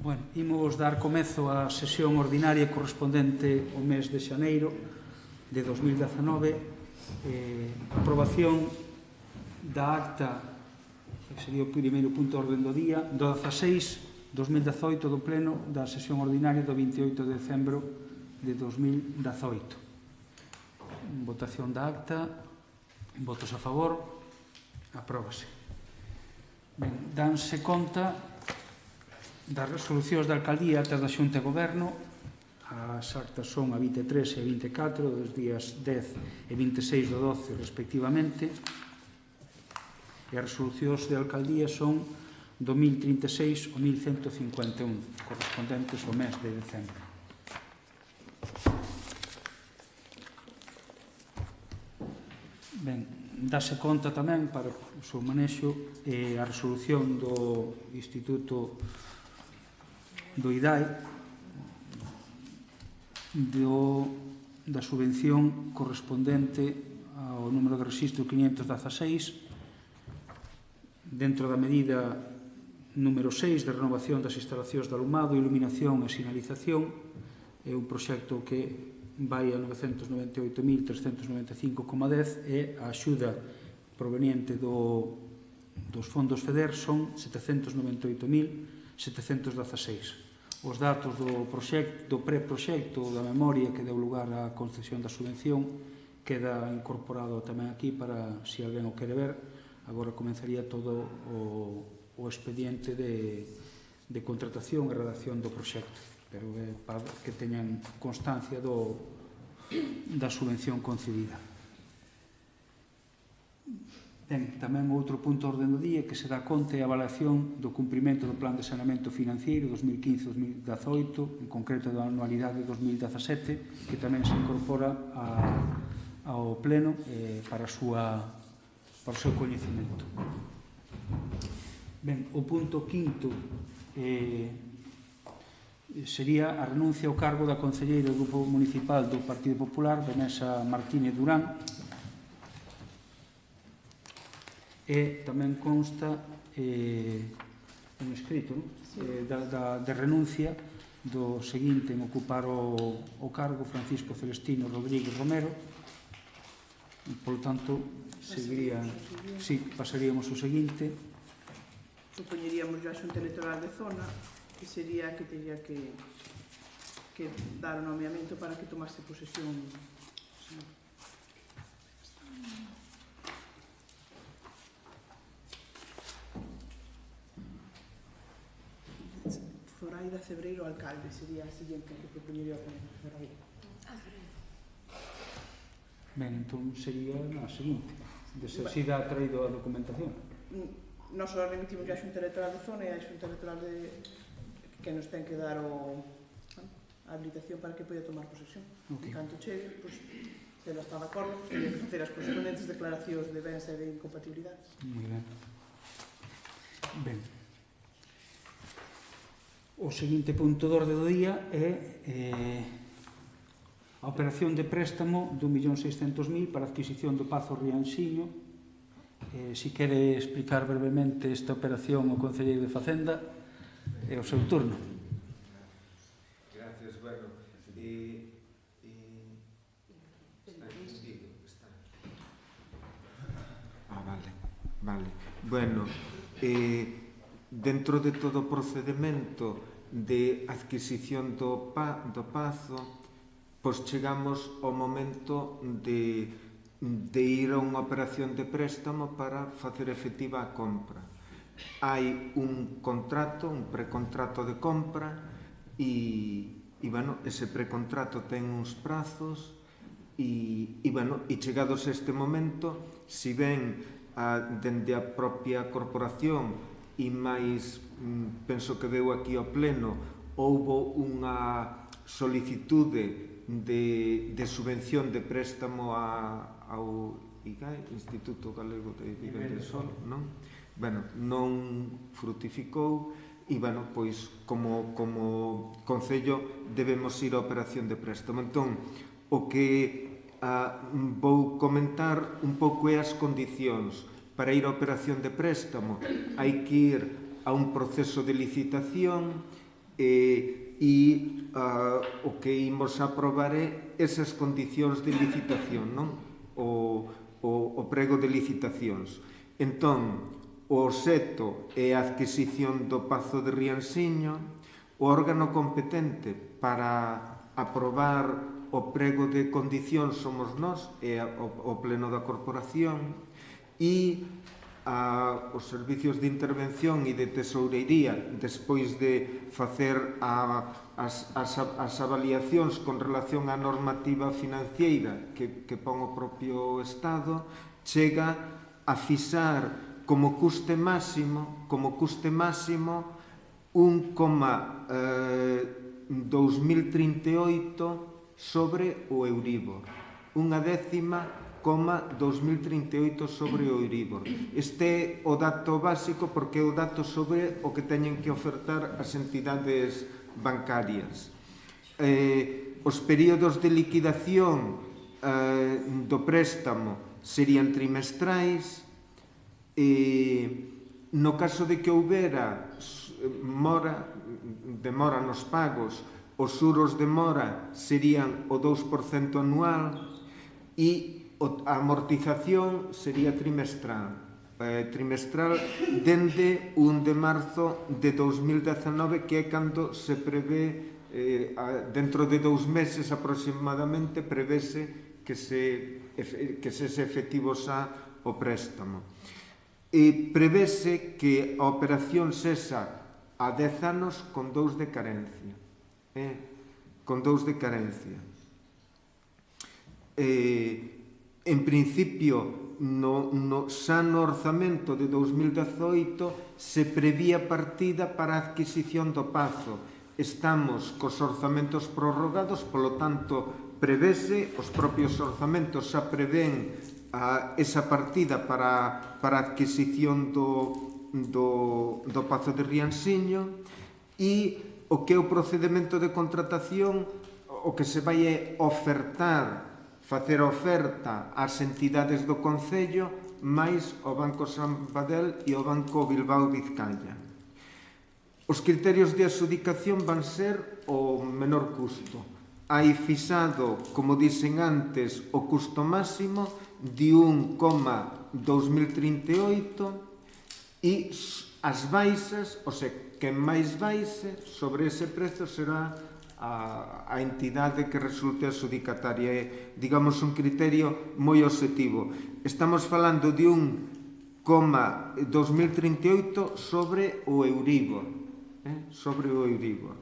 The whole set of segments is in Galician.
Bueno, imos dar comezo á sesión ordinaria correspondente ao mes de xaneiro de 2019 eh, aprobación da acta que sería o primeiro punto orden do día do 16 2018 do pleno da sesión ordinaria do 28 de decembro de 2018 votación da acta. Votos a favor. Apróbase. Ben, danse conta das resolucións da Alcaldía altas da Xunta de Goberno. As actas son a 23 e a 24 dos días 10 e 26 do 12 respectivamente. E as resolucións de Alcaldía son do 1036 ao 1151 correspondentes ao mes de decembro. Ben, dase conta tamén para o seu manexo eh, a resolución do Instituto do IDAE do, da subvención correspondente ao número de registro 516 dentro da medida número 6 de renovación das instalacións de alumado, iluminación e sinalización. É un proxecto que vai a 998.395,10 e a axuda proveniente do, dos fondos FEDER son 798.716 os datos do proxecto, do preproxecto da memoria que deu lugar á concesión da subvención queda incorporado tamén aquí para se si alguén o quere ver agora comenzaría todo o, o expediente de, de contratación e redacción do proxecto. Pero eh, para que teñan constancia do, da subvención concedida. Ten tamén outro punto orden do día que será conta e avaliación do cumprimento do Plan de saneamento Financiero 2015-2018, en concreto da anualidade 2017, que tamén se incorpora a, ao Pleno eh, para, a súa, para o seu coñecemento. Ben, o punto quinto eh, sería a renuncia ao cargo da Concelleira do Grupo Municipal do Partido Popular, Vanessa Martínez Durán, e tamén consta eh, un escrito non? sí. eh, da, da, de renuncia do seguinte en ocupar o, o cargo Francisco Celestino Rodríguez Romero e, polo tanto seguiría, sí, pasaríamos o seguinte supoñeríamos a xunta electoral de zona que sería que teria que que dar o nomeamento para que tomase posesión sí. Gaida Cebreiro Alcalde, sería a siguiente que propoñería a Concello Ben, entón sería a seguinte, de ser si dá traído a documentación. Mm, nos só remitimos a xunta electoral de zona e a xunta electoral de... que nos ten que dar o... a habilitación para que poida tomar posesión. Okay. En canto chegue, pois, pues, se ela está de acordo, pois, pues, que facer as correspondentes declaracións de bens e de incompatibilidades. Moi ben. Ben, O seguinte punto do orde do día é eh, a operación de préstamo do 1.600.000 para adquisición do Pazo Rianxiño. Eh, si quere explicar brevemente esta operación o Concelleiro de Facenda, é eh, o seu turno. Gracias, bueno. Eh, eh, está entendido, está. Ah, vale, vale. Bueno, eh, dentro de todo o procedimento de adquisición do, pa, do pazo, pois chegamos ao momento de, de ir a unha operación de préstamo para facer efectiva a compra. Hai un contrato, un precontrato de compra e, e bueno, ese precontrato ten uns prazos e, e, bueno, e chegados a este momento, si ben a, dende a propia corporación máis mm, penso que deu aquí ao Pleno, houbo unha solicitude de, de subvención de préstamo a, ao IGAE, Instituto Galego de Viver de Sol, non? Bueno, non frutificou e, bueno, pois, como, como Concello debemos ir a operación de préstamo. Entón, o que a, vou comentar un pouco é as condicións para ir a operación de préstamo hai que ir a un proceso de licitación eh, e uh, o que imos aprobar é esas condicións de licitación, non? O, o, o prego de licitacións. Entón, o seto é a adquisición do Pazo de Riansiño, o órgano competente para aprobar o prego de condicións somos nós, é o, o pleno da corporación, e a, os servicios de intervención e de tesourería despois de facer a, as, as, as avaliacións con relación á normativa financiera que, que pon o propio Estado chega a fixar como custe máximo como custe máximo 1,2038 eh, sobre o Euribor unha décima coma 2038 sobre o Euribor. Este é o dato básico porque é o dato sobre o que teñen que ofertar as entidades bancarias. Eh, os períodos de liquidación eh, do préstamo serían trimestrais e no caso de que houbera mora, demora nos pagos, os suros de mora serían o 2% anual, e a amortización sería trimestral eh, trimestral dende 1 de marzo de 2019 que é cando se prevé eh, a, dentro de dous meses aproximadamente prevese que se, que se se efectivo xa o préstamo e prevese que a operación sexa a 10 anos con dous de carencia eh? con dous de carencia eh, en principio no, no, xa no orzamento de 2018 se prevía partida para a adquisición do Pazo. Estamos cos orzamentos prorrogados, polo tanto, prevese, os propios orzamentos xa prevén a esa partida para, para a adquisición do, do, do Pazo de Riansiño e o que é o procedimento de contratación o que se vai ofertar facer oferta ás entidades do Concello máis o Banco San Badel e o Banco Bilbao Vizcaya. Os criterios de adjudicación van ser o menor custo. Hai fixado, como dicen antes, o custo máximo de 1,2038 e as baixas, o sea, que máis baixe sobre ese prezo será a, a entidade que resulte a é, digamos, un criterio moi objetivo. Estamos falando de un coma 2038 sobre o Euribor, eh? sobre o Euribor.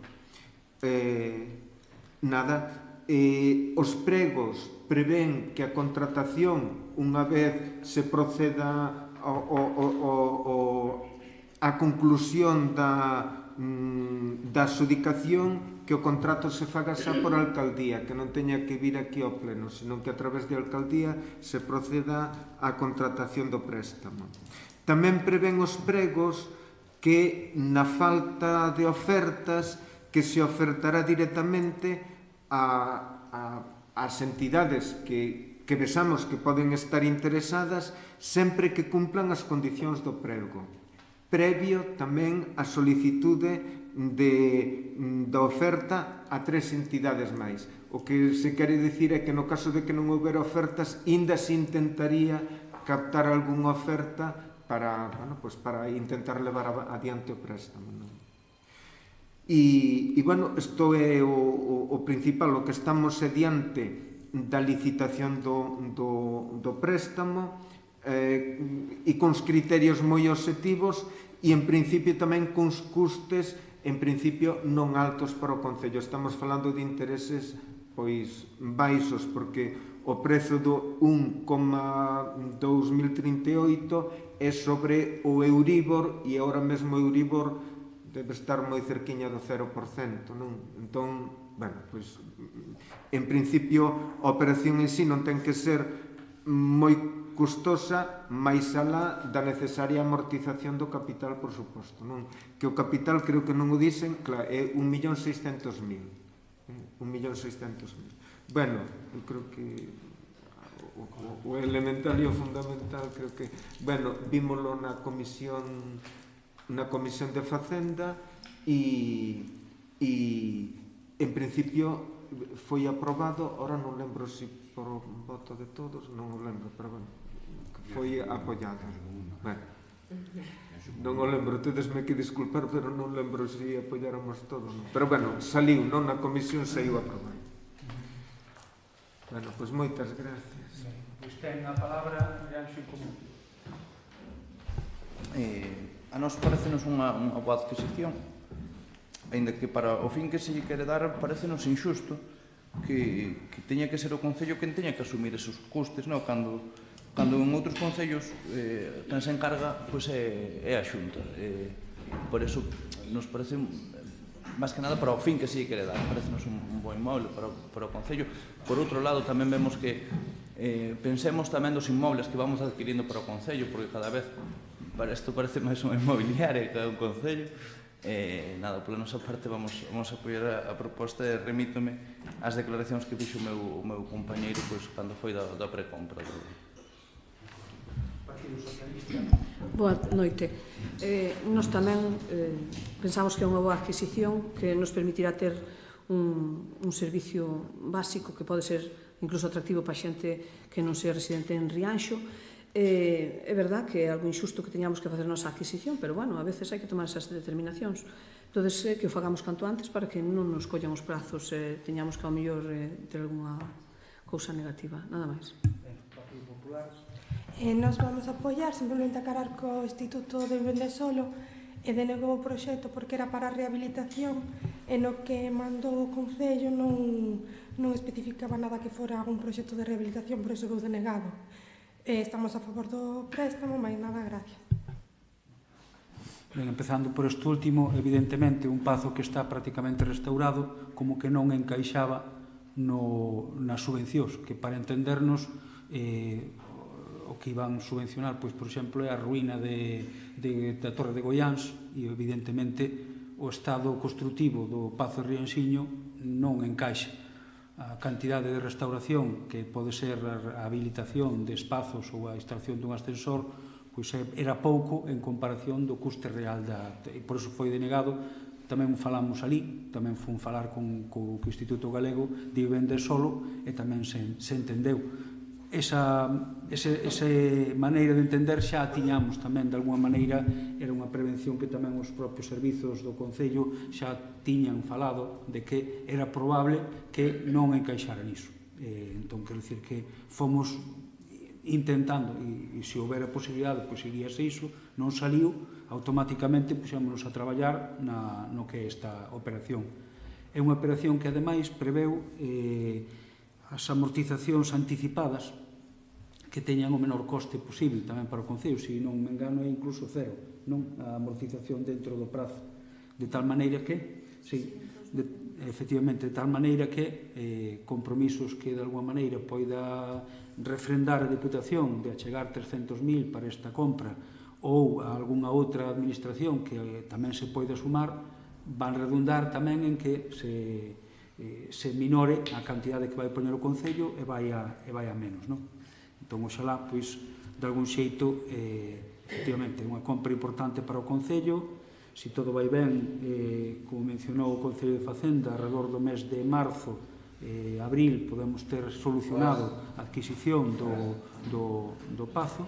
Eh, nada, eh, os pregos prevén que a contratación, unha vez se proceda ao, ao, ao, ao, a conclusión da, mm, da adjudicación que o contrato se faga xa por alcaldía, que non teña que vir aquí ao pleno, senón que a través de alcaldía se proceda á contratación do préstamo. Tamén prevén os pregos que na falta de ofertas que se ofertará directamente a, a, as entidades que, que besamos que poden estar interesadas sempre que cumplan as condicións do prego previo tamén a solicitude de, mm, da oferta a tres entidades máis. O que se quere dicir é que no caso de que non houbera ofertas, inda se intentaría captar algunha oferta para, bueno, pues para intentar levar adiante o préstamo. Non? E, e, bueno, isto é o, o, o principal, o que estamos adiante da licitación do, do, do préstamo eh, e cons criterios moi objetivos e en principio tamén cons custes en principio non altos para o Concello. Estamos falando de intereses pois baixos, porque o prezo do 1,2038 é sobre o Euribor e agora mesmo o Euribor debe estar moi cerquiña do 0%, non? Entón, bueno, pois en principio a operación en sí non ten que ser moi custosa máis alá da necesaria amortización do capital, por suposto. Non? Que o capital, creo que non o dicen, claro, é 1.600.000. 1.600.000. Eh, bueno, eu creo que o, o, o elemental e o fundamental creo que, bueno, vímolo na comisión na comisión de Facenda e, e en principio foi aprobado, ora non lembro se por voto de todos, non o lembro, pero bueno, foi apoiada. Ben. Non o lembro, tedesme que disculpar, pero non lembro se si apoiáramos todos. Non? Pero bueno, saliu, non na comisión saiu aprobado. Bueno, pois moitas gracias. Pois ten a palabra Miranxo Común. Eh, a nos parecenos unha, unha boa adquisición, ainda que para o fin que se lle quere dar parecenos injusto que, que teña que ser o Concello quen teña que asumir esos custes, non? Cando Cando en outros concellos eh, quen se encarga pois, é, é a xunta. Eh, por eso nos parece máis que nada para o fin que se quere dar. Parecenos un, un bo inmoble para, para o Concello. Por outro lado, tamén vemos que eh, pensemos tamén dos inmobles que vamos adquirindo para o Concello, porque cada vez para isto parece máis unha inmobiliaria que un Concello. Eh, nada, pola nosa parte vamos, vamos a apoiar a, a proposta e remítome as declaracións que fixo o meu, o meu compañeiro pois, cando foi da, da precompra do, Partido Socialista. Boa noite. Eh, nos tamén eh, pensamos que é unha boa adquisición que nos permitirá ter un, un servicio básico que pode ser incluso atractivo para xente que non sea residente en Rianxo. Eh, é verdad que é algo injusto que teñamos que facer nosa adquisición, pero bueno, a veces hai que tomar esas determinacións. Entón, eh, que o fagamos canto antes para que non nos collan os prazos e eh, teñamos que ao mellor eh, ter alguna cousa negativa. Nada máis eh, nos vamos a apoiar simplemente a carar co Instituto de Vivenda Solo e denegou o proxecto porque era para a rehabilitación e no que mandou o Concello non, non especificaba nada que fora un proxecto de rehabilitación, por iso veu denegado. eh, estamos a favor do préstamo, mais nada, gracias. Ben, empezando por este último, evidentemente un pazo que está prácticamente restaurado como que non encaixaba no, nas subvencións, que para entendernos eh, o que iban subvencionar, pois, por exemplo, é a ruína de, de, da Torre de Goiáns e, evidentemente, o estado construtivo do Pazo de Rianxiño non encaixa. A cantidade de restauración que pode ser a habilitación de espazos ou a instalación dun ascensor pois era pouco en comparación do custe real da... E por iso foi denegado tamén falamos ali, tamén fun falar con, co, co Instituto Galego de Vivenda Solo e tamén se, se entendeu esa, ese, ese maneira de entender xa a tiñamos tamén, de alguma maneira, era unha prevención que tamén os propios servizos do Concello xa tiñan falado de que era probable que non encaixara niso. Eh, entón, quero dicir que fomos intentando, e, e se houbera posibilidade, pois iríase iso, non saliu, automáticamente puxémonos a traballar na, no que é esta operación. É unha operación que, ademais, preveu eh, as amortizacións anticipadas que teñan o menor coste posible tamén para o Concello, se non me engano é incluso cero non a amortización dentro do prazo de tal maneira que sí, de, efectivamente de tal maneira que eh, compromisos que de alguma maneira poida refrendar a Deputación de achegar 300.000 para esta compra ou a algunha outra administración que eh, tamén se poida sumar van redundar tamén en que se, eh, se minore a cantidade que vai poñer o Concello e vai a, e vai a menos. Non? Entón, oxalá, pois, de algún xeito, eh, efectivamente, unha compra importante para o Concello, se todo vai ben, eh, como mencionou o Concello de Facenda, alrededor do mes de marzo, eh, abril, podemos ter solucionado a adquisición do, do, do Pazo,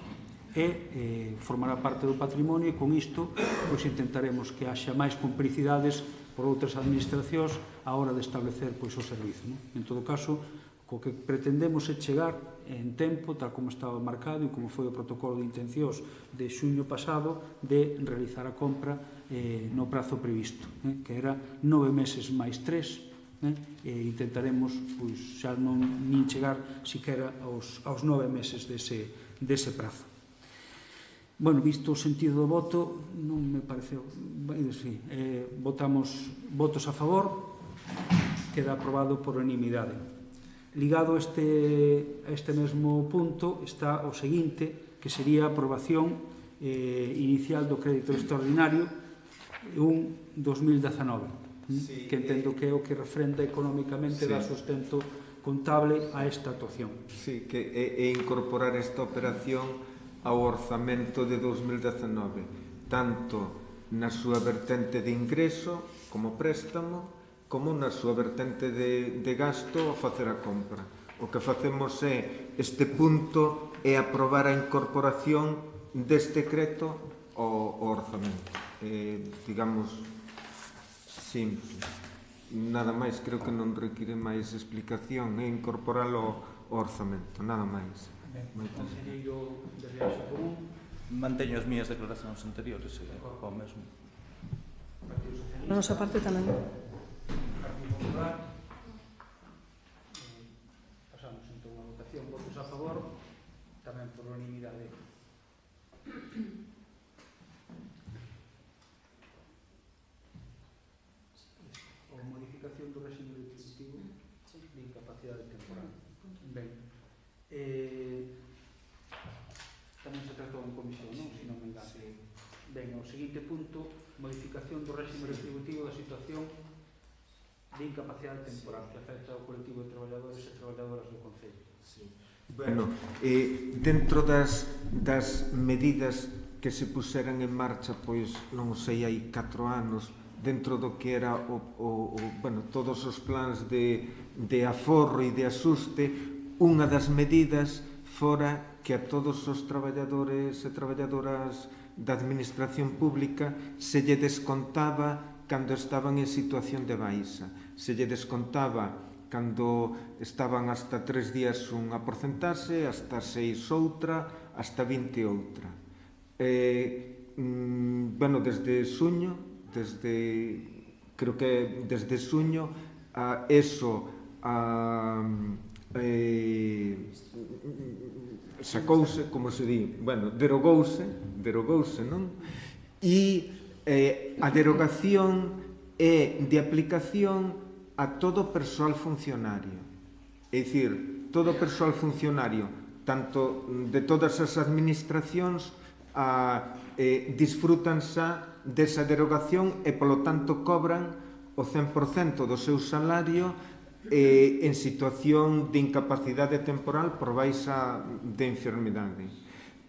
e eh, formará parte do patrimonio e con isto pois, intentaremos que haxa máis complicidades por outras administracións a hora de establecer pois, o servizo. Non? En todo caso, co que pretendemos é chegar en tempo, tal como estaba marcado e como foi o protocolo de intencións de xuño pasado, de realizar a compra eh, no prazo previsto, eh, que era nove meses máis tres, eh, e intentaremos pois, xa non nin chegar siquera aos, aos nove meses dese, dese prazo. Bueno, visto o sentido do voto, non me pareceu... Sí, eh, votamos votos a favor, queda aprobado por unanimidade. Ligado a este, a este mesmo punto está o seguinte, que sería a aprobación eh, inicial do crédito extraordinario un 2019, sí, que entendo que é o que refrenda económicamente sí. da sustento contable a esta actuación. Sí, que é, é incorporar esta operación ao orzamento de 2019, tanto na súa vertente de ingreso como préstamo como na súa vertente de, de gasto a facer a compra. O que facemos é, este punto é aprobar a incorporación deste decreto ao, ao orzamento. Eh, digamos, simple. Nada máis, creo que non require máis explicación, é incorporalo ao orzamento, nada máis. Ben, conselleiro de Riaxo Común, manteño as miñas declaracións anteriores, eh, o mesmo. Na nosa parte tamén comprar eh, pasamos entón a votación. Votos a favor tamén por unanimidade. O modificación do régimen retributivo de incapacidade temporal. Ben eh, tamén se tratou en comisión non? se non me engane ben, o seguinte punto modificación do régimen retributivo da situación de incapacidade temporal sí. que afecta ao colectivo de traballadores e traballadoras do Concello. Sí. Bueno, eh, dentro das, das medidas que se puseran en marcha, pois non sei, hai 4 anos, dentro do que era o, o, o, bueno, todos os plans de, de aforro e de asuste, unha das medidas fora que a todos os traballadores e traballadoras da administración pública se lle descontaba cando estaban en situación de baixa. Se lle descontaba cando estaban hasta tres días unha porcentaxe, hasta seis outra, hasta 20 outra. Eh, mm, bueno, desde suño, desde, creo que desde suño, a eso a, eh, sacouse, como se di, bueno, derogouse, derogouse, non? E eh, a derogación é de aplicación a todo o persoal funcionario. É dicir, todo o persoal funcionario, tanto de todas as administracións, a, eh, disfrútanse desa derogación e, polo tanto, cobran o 100% do seu salario eh, en situación de incapacidade temporal por baixa de enfermidade.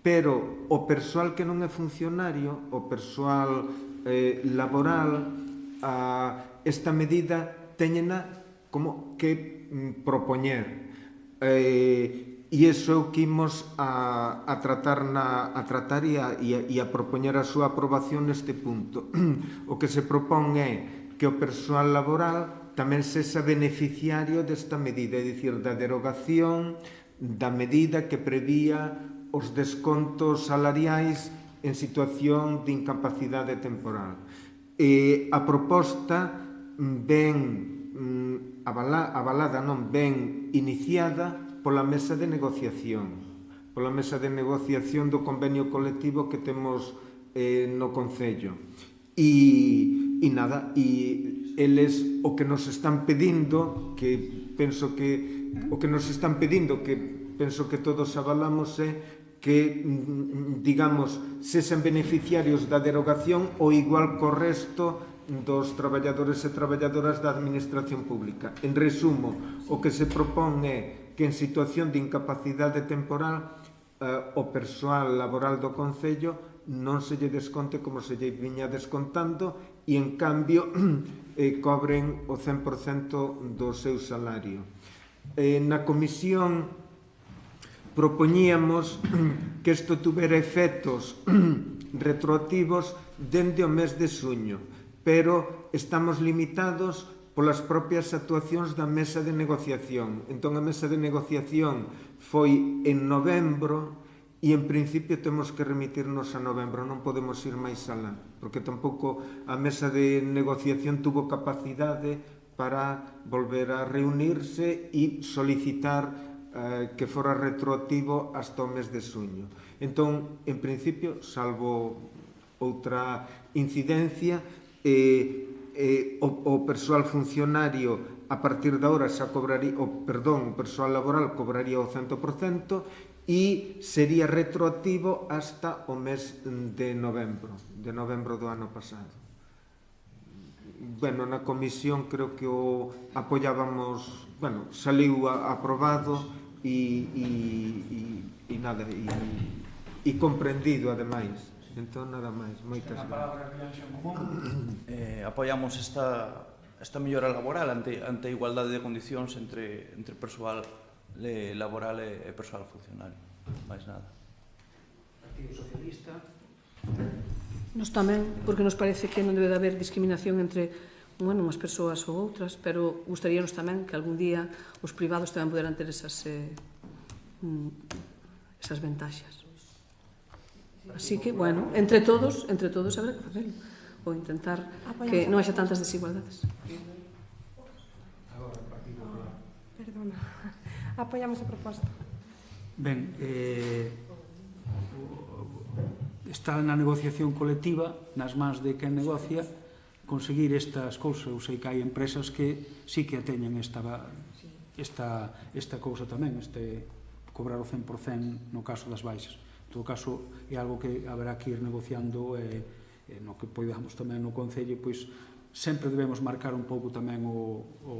Pero o persoal que non é funcionario, o persoal eh, laboral a esta medida teñena como que mm, propoñer eh, e iso é o que imos a, a tratar, na, a tratar e, a, e, a, e a propoñer a súa aprobación neste punto. o que se propón é que o persoal laboral tamén sexa beneficiario desta medida, é dicir, da derogación da medida que prevía os descontos salariais en situación de incapacidade temporal. E a proposta ben mm, avala, avalada, non ben iniciada pola mesa de negociación, pola mesa de negociación do convenio colectivo que temos eh, no Concello. E, e nada, e eles o que nos están pedindo, que penso que o que nos están pedindo, que penso que todos avalamos é que, mm, mm, digamos, sesen beneficiarios da derogación o igual co resto dos traballadores e traballadoras da Administración Pública. En resumo, o que se propón é que en situación de incapacidade temporal eh, o persoal laboral do Concello non se lle desconte como se lle viña descontando e, en cambio, eh, cobren o 100% do seu salario. Eh, na comisión propoñíamos que isto tuvera efectos retroactivos dende o mes de suño, pero estamos limitados polas propias actuacións da mesa de negociación. Entón, a mesa de negociación foi en novembro e, en principio, temos que remitirnos a novembro, non podemos ir máis alá, porque tampouco a mesa de negociación tuvo capacidade para volver a reunirse e solicitar eh, que fora retroactivo hasta o mes de suño. Entón, en principio, salvo outra incidencia, eh, eh, o, o persoal funcionario a partir da hora xa cobraría, o, perdón, o persoal laboral cobraría o 100% e sería retroactivo hasta o mes de novembro, de novembro do ano pasado. Bueno, na comisión creo que o apoiábamos, bueno, saliu aprobado e, e, e, e nada, e, e comprendido ademais. Entón, nada máis, moitas gracias. Eh, apoiamos esta, esta mellora laboral ante, ante a igualdade de condicións entre, entre persoal le, laboral e, e persoal funcionario. Mais nada. Partido Socialista. Nos tamén, porque nos parece que non debe de haber discriminación entre bueno, unhas persoas ou outras, pero gustaríanos tamén que algún día os privados tamén poderan ter esas, eh, mm, esas ventaxas. Así que, bueno, entre todos, entre todos habrá que facelo ou intentar ah, que non haxa tantas desigualdades. Perdona. Apoiamos a proposta. Ben, eh, está na negociación colectiva, nas mans de quen negocia, conseguir estas cousas. Eu sei que hai empresas que sí que teñen esta, esta, esta cousa tamén, este cobrar o 100% no caso das baixas. En todo caso, é algo que haberá que ir negociando e, e no que poidamos tamén no Concello, pois sempre debemos marcar un pouco tamén o, o,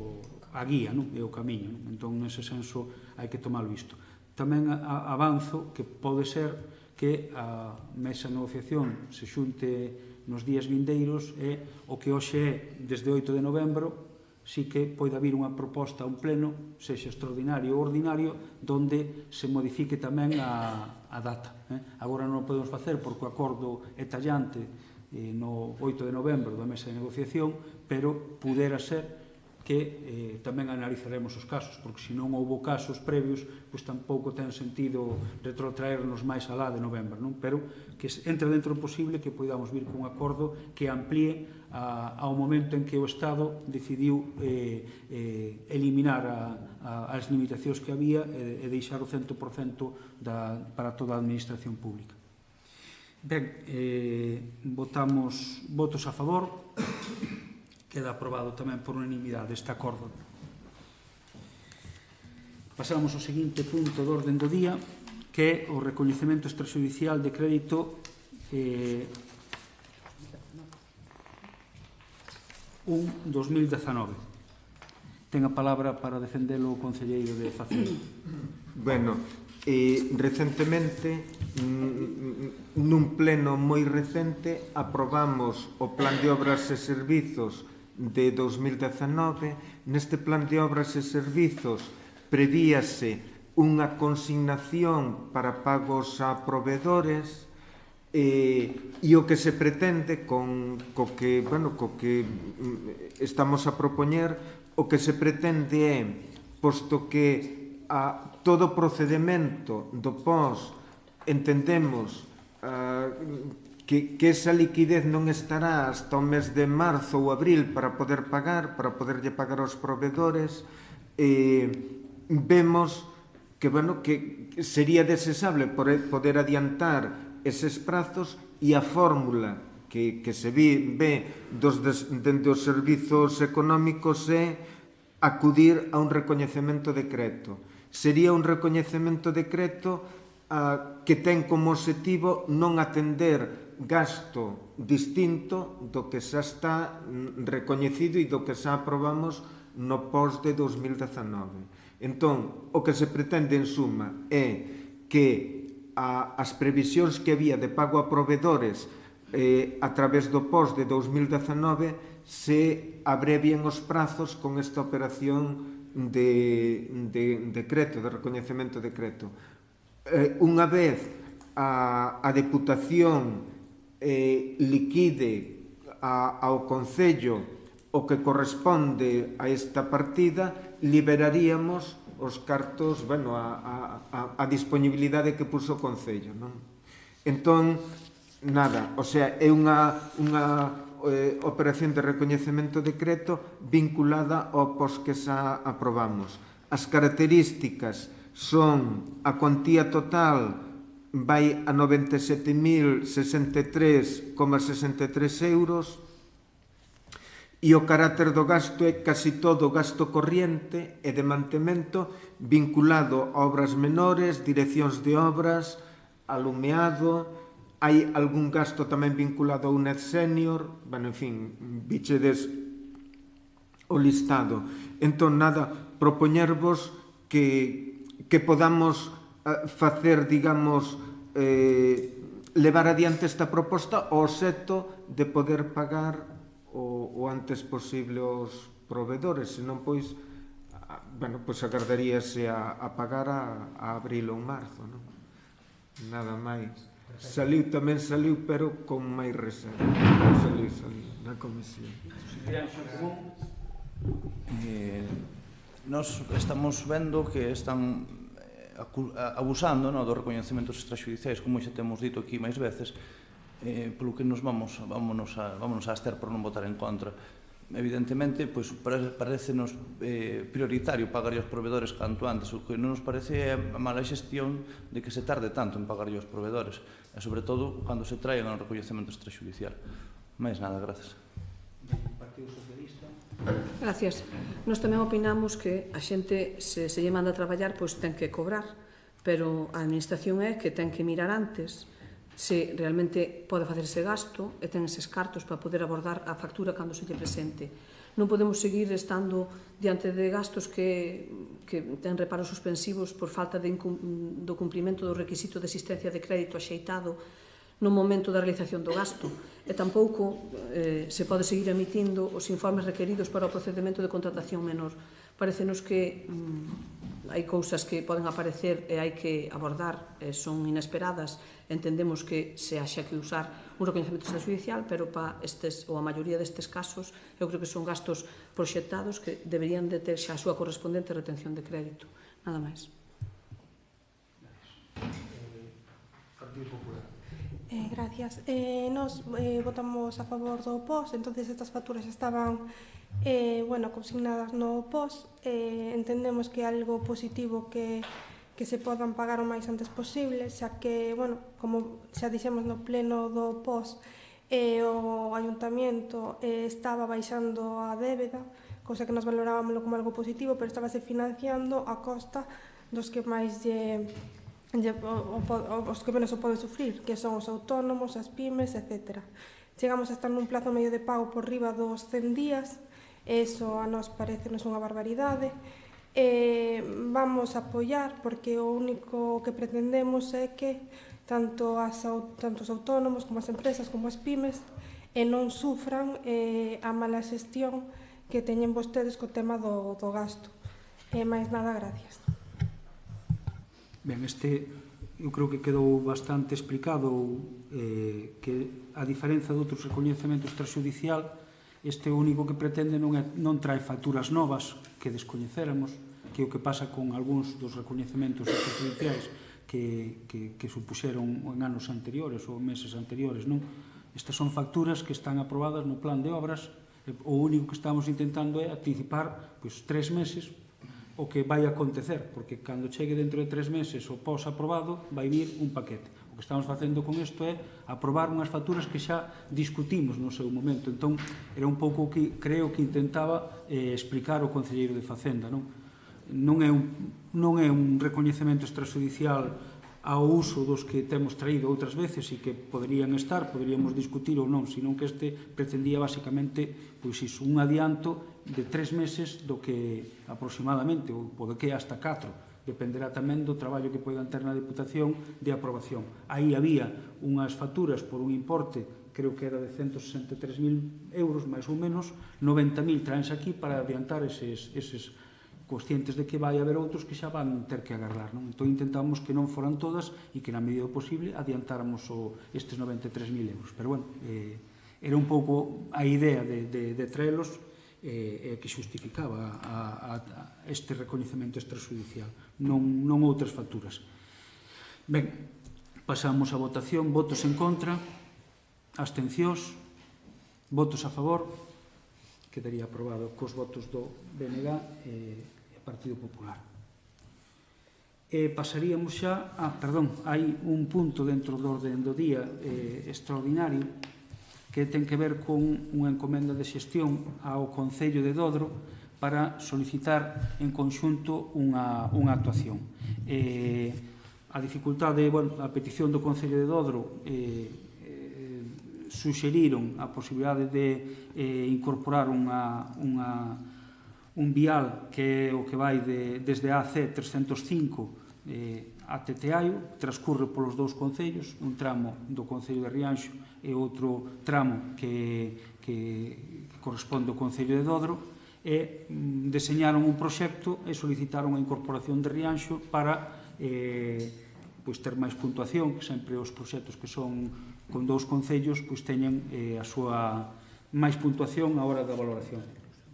a guía non? e o camiño. Non? Entón, nese senso, hai que tomalo isto. Tamén a, avanzo que pode ser que a mesa de negociación se xunte nos días vindeiros é o que hoxe é desde 8 de novembro si que poida vir unha proposta a un pleno, sexa extraordinario ou ordinario, donde se modifique tamén a, a data. Eh? Agora non o podemos facer porque o acordo é tallante eh, no 8 de novembro da mesa de negociación, pero pudera ser que eh, tamén analizaremos os casos, porque se non houbo casos previos, pois tampouco ten sentido retrotraernos máis alá de novembro, non? pero que entre dentro posible que podamos vir cun acordo que amplíe a, ao momento en que o Estado decidiu eh, eh, eliminar a, a, as limitacións que había e, e deixar o 100% da, para toda a administración pública. Ben, eh, votamos votos a favor, Queda aprobado tamén por unanimidade este acordo. Pasamos ao seguinte punto do orden do día, que é o recoñecemento extrajudicial de crédito eh, 1 2019. Ten a palabra para defendelo o Concelleiro de Facenda. Bueno, eh, recentemente nun pleno moi recente aprobamos o Plan de Obras e Servizos de 2019, neste plan de obras e servizos prevíase unha consignación para pagos a provedores eh, e o que se pretende con, co que, bueno, co que mm, estamos a propoñer o que se pretende é posto que a todo procedimento do POS entendemos a, que, que esa liquidez non estará hasta o mes de marzo ou abril para poder pagar, para poderlle pagar aos provedores, eh, vemos que, bueno, que sería desesable poder adiantar eses prazos e a fórmula que, que se vi, ve dos, des, dende os servizos económicos é acudir a un recoñecemento decreto. Sería un recoñecemento decreto a, ah, que ten como objetivo non atender gasto distinto do que xa está recoñecido e do que xa aprobamos no POS de 2019. Entón, o que se pretende en suma é que a, as previsións que había de pago a provedores eh, a través do POS de 2019 se abrevien os prazos con esta operación de, de decreto, de recoñecemento decreto. Eh, unha vez a, a Deputación eh, liquide a, ao Concello o que corresponde a esta partida, liberaríamos os cartos, bueno, a, a, a disponibilidade que puso o Concello, non? Entón, nada, o sea, é unha, unha eh, operación de recoñecemento decreto vinculada ao pos que xa aprobamos. As características son a cuantía total vai a 97.063,63 euros e o carácter do gasto é casi todo gasto corriente e de mantemento vinculado a obras menores, direccións de obras, alumeado, hai algún gasto tamén vinculado a UNED Senior, bueno, en fin, bichedes o listado. Entón, nada, propoñervos que, que podamos Eh, facer, digamos, eh, levar adiante esta proposta ao xeto de poder pagar o, o antes posible os provedores, senón pois bueno, pois agardaríase a, a pagar a, a abril ou marzo, non? Nada máis. Saliu, tamén saliu, pero con máis reserva. Saliu, saliu, na comisión. Eh, nos estamos vendo que están abusando no, dos recoñecementos extraxudiciais, como xa temos dito aquí máis veces, eh, polo que nos vamos, vámonos a, vámonos a ester por non votar en contra. Evidentemente, pois, parece parecenos eh, prioritario pagar aos provedores canto antes, o que non nos parece é a mala xestión de que se tarde tanto en pagar aos provedores, e sobre todo cando se traen ao recoñecemento extraxudicial. Mais nada, gracias. Partido Socialista. Gracias. Nos tamén opinamos que a xente se, se lle manda a traballar, pois ten que cobrar, pero a administración é que ten que mirar antes se realmente pode facer ese gasto e ten eses cartos para poder abordar a factura cando se lle presente. Non podemos seguir estando diante de gastos que, que ten reparos suspensivos por falta de, do cumprimento do requisito de existencia de crédito axeitado no momento da realización do gasto e tampouco eh, se pode seguir emitindo os informes requeridos para o procedimento de contratación menor. Parecenos que mm, hai cousas que poden aparecer e hai que abordar, eh, son inesperadas, entendemos que se haxa que usar un reconhecimento extrajudicial, pero para estes, ou a maioría destes casos, eu creo que son gastos proxectados que deberían de ter xa a súa correspondente retención de crédito. Nada máis. Partido eh, Popular. Eh, gracias. Eh, nos eh, votamos a favor do POS, entonces estas facturas estaban eh, bueno, consignadas no POS. Eh, entendemos que é algo positivo que que se podan pagar o máis antes posible, xa que, bueno, como xa dixemos no pleno do POS, eh, o ayuntamento eh, estaba baixando a débeda, cosa que nos valorábamos como algo positivo, pero estábase financiando a costa dos que máis lle eh, os que menos o poden sufrir, que son os autónomos, as pymes, etc. Chegamos a estar nun plazo medio de pago por riba dos 100 días, eso a nos parecenos unha barbaridade, eh, vamos a apoiar porque o único que pretendemos é que tanto, as, tanto os autónomos como as empresas como as pymes e non sufran eh, a mala xestión que teñen vostedes co tema do, do gasto. E máis nada, gracias. Ben, este eu creo que quedou bastante explicado eh, que a diferenza de outros recoñecementos extrajudicial este único que pretende non, é, non trae facturas novas que descoñecéramos que é o que pasa con algúns dos recoñecementos extrajudiciais que, que, que supuxeron en anos anteriores ou meses anteriores non? estas son facturas que están aprobadas no plan de obras o único que estamos intentando é anticipar pois, tres meses o que vai acontecer, porque cando chegue dentro de tres meses o POS aprobado, vai vir un paquete. O que estamos facendo con isto é aprobar unhas facturas que xa discutimos no seu momento. Entón, era un pouco o que creo que intentaba eh, explicar o Concelleiro de Facenda. Non, non, é un, non é un recoñecemento extrajudicial ao uso dos que temos traído outras veces e que poderían estar, poderíamos discutir ou non, senón que este pretendía basicamente pois iso, un adianto de tres meses do que aproximadamente, ou pode que hasta 4, dependerá tamén do traballo que poidan ter na Diputación de aprobación. Aí había unhas facturas por un importe, creo que era de 163.000 euros, máis ou menos, 90.000 traense aquí para adiantar eses, eses conscientes de que vai haber outros que xa van ter que agardar. Non? Entón intentamos que non foran todas e que na medida do posible adiantáramos o, estes 93.000 euros. Pero, bueno, eh, era un pouco a idea de, de, de traelos eh, eh, que xustificaba a, a, a este recoñecemento extrajudicial, non, non outras facturas. Ben, pasamos a votación, votos en contra, abstencións, votos a favor, quedaría aprobado cos votos do BNG eh, e Partido Popular. E pasaríamos xa, ah, perdón, hai un punto dentro do orden do día eh, extraordinario, que ten que ver con unha encomenda de xestión ao Concello de Dodro para solicitar en conxunto unha, unha actuación. Eh, a dificultade, bueno, a petición do Concello de Dodro eh, eh suxeriron a posibilidade de eh, incorporar unha, unha, un vial que é o que vai de, desde AC 305 eh, a Teteaio, transcurre polos dous concellos, un tramo do Concello de Rianxo e outro tramo que, que corresponde ao Concello de Dodro, e mm, deseñaron un proxecto e solicitaron a incorporación de Rianxo para eh, pois ter máis puntuación, que sempre os proxectos que son con dous concellos pois teñen eh, a súa máis puntuación a hora da valoración.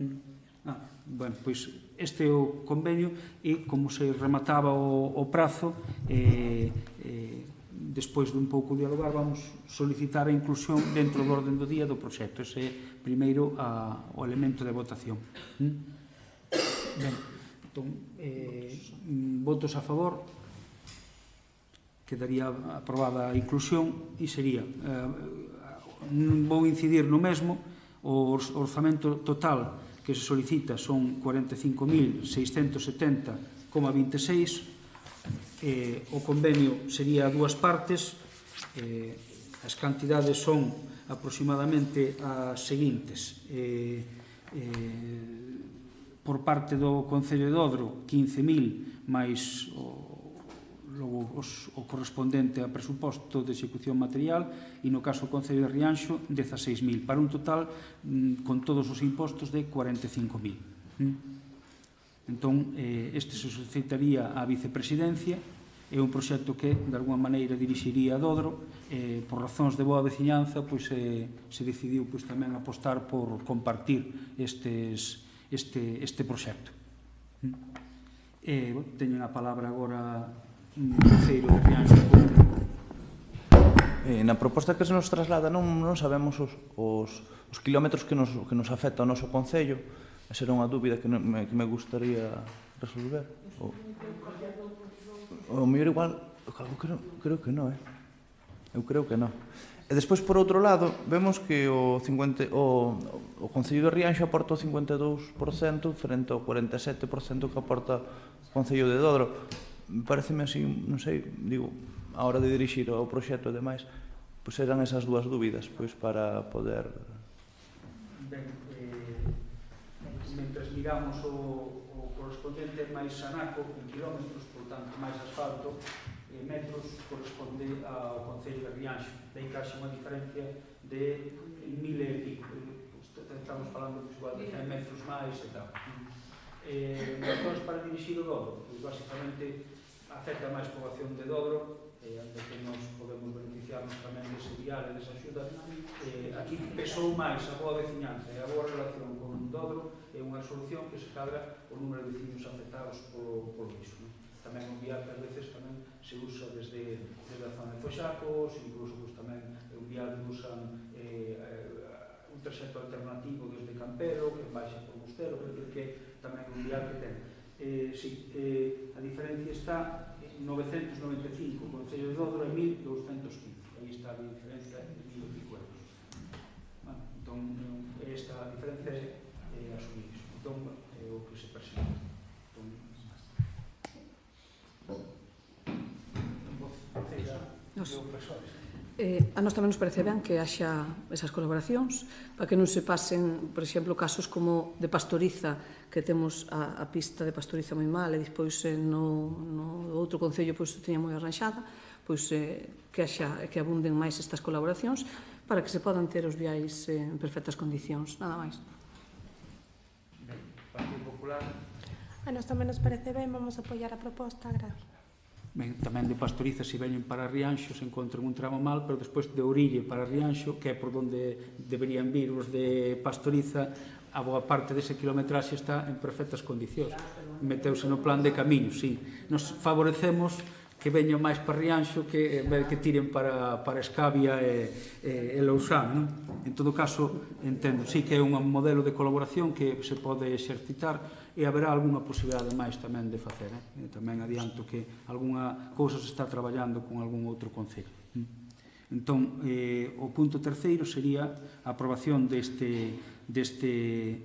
Mm. Ah, bueno, pois este é o convenio e como se remataba o, o prazo eh, eh, despois dun pouco dialogar, vamos solicitar a inclusión dentro do orden do día do proxecto. Ese é, primeiro, a, o elemento de votación. ¿Mm? Ben, entón, eh, votos a favor, quedaría aprobada a inclusión e sería, eh, vou incidir no mesmo, o orzamento total que se solicita son 45.670,26 eh, o convenio sería a dúas partes, eh, as cantidades son aproximadamente as seguintes. Eh, eh, por parte do Concello de Odro, 15.000, máis o, logo, os, o correspondente a presuposto de execución material, e no caso do Concello de Rianxo, 16.000, para un total, mm, con todos os impostos, de 45.000. Mm. Entón, eh, este se solicitaría á vicepresidencia, é un proxecto que, de alguma maneira, dirixiría a Dodro. Eh, por razóns de boa veciñanza, pois, eh, se decidiu pois, tamén apostar por compartir estes, este, este proxecto. Mm. Eh, teñen a palabra agora un de Rianxo. Eh, na proposta que se nos traslada non, non sabemos os, os, os kilómetros que nos, que nos afecta ao noso Concello. Esa era unha dúbida que, non, me, que me gustaría resolver. O o mellor igual, eu creo, creo que non, eh? Eu creo que non. E despois, por outro lado, vemos que o, 50, o, o Concello de Rianxo aporta o 52% frente ao 47% que aporta o Concello de Dodro. Pareceme así, non sei, digo, a hora de dirixir o proxecto e demais, pois eran esas dúas dúbidas, pois para poder... Ben, eh, mentres miramos o, o correspondente máis sanaco, en kilómetros portanto, máis asfalto, eh, metros corresponde ao Concello de Rianxo. Daí que haxe unha diferencia de mil e pico. Estamos falando pues, igual de 100 metros máis e tal. Eh, razóns para dirixir o Dobro, pois, basicamente afecta máis poboación de Dobro, eh, onde que nos podemos beneficiarnos tamén dese vial e desa axuda. Eh, aquí pesou máis a boa veciñanza e a boa relación con Dobro é unha solución que se cadra o número de vecinos afectados polo, polo mismo tamén un vial que a veces tamén se usa desde, desde a zona de Foxacos, incluso pues, tamén é un vial que usan eh, un traxecto alternativo desde Campero, que baixa por Bustero, que, que tamén un vial que ten. Eh, sí, eh, a diferencia está 995, Concello de Dodro é 1215. Aí está a diferencia de 1000 e pico euros. Bueno, entón, eh, esta diferencia é eh, asumir. Entón, é eh, o que se presenta. nos, eh, a nos tamén nos parece ben que haxa esas colaboracións para que non se pasen, por exemplo, casos como de pastoriza, que temos a, a pista de pastoriza moi mal e despois eh, no, no outro concello pois, teña moi arranxada, pois eh, que haxa que abunden máis estas colaboracións para que se podan ter os viais eh, en perfectas condicións, nada máis. Partido Popular. A nos tamén nos parece ben, vamos a apoiar a proposta, gracias ben, tamén de Pastoriza se veñen para Rianxo se encontran un tramo mal, pero despois de Orille para Rianxo, que é por onde deberían vir os de Pastoriza, a boa parte dese kilometraxe está en perfectas condicións. Meteuse no plan de camiño, sí. Nos favorecemos que veñan máis para Rianxo que eh, que tiren para, para Escavia e, e, e Lousán. Non? En todo caso, entendo, sí que é un modelo de colaboración que se pode exercitar, e haberá algunha posibilidade máis tamén de facer. Eh? E tamén adianto que algunha cousa se está traballando con algún outro concello. Hm? Entón, eh, o punto terceiro sería a aprobación deste, deste,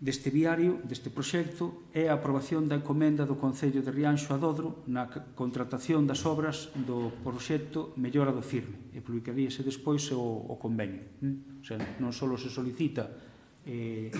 deste viario, deste proxecto, é a aprobación da encomenda do Concello de Rianxo a Dodro na contratación das obras do proxecto Mellora do Firme e publicaríase despois o, o convenio. Hm? O sea, non só se solicita eh,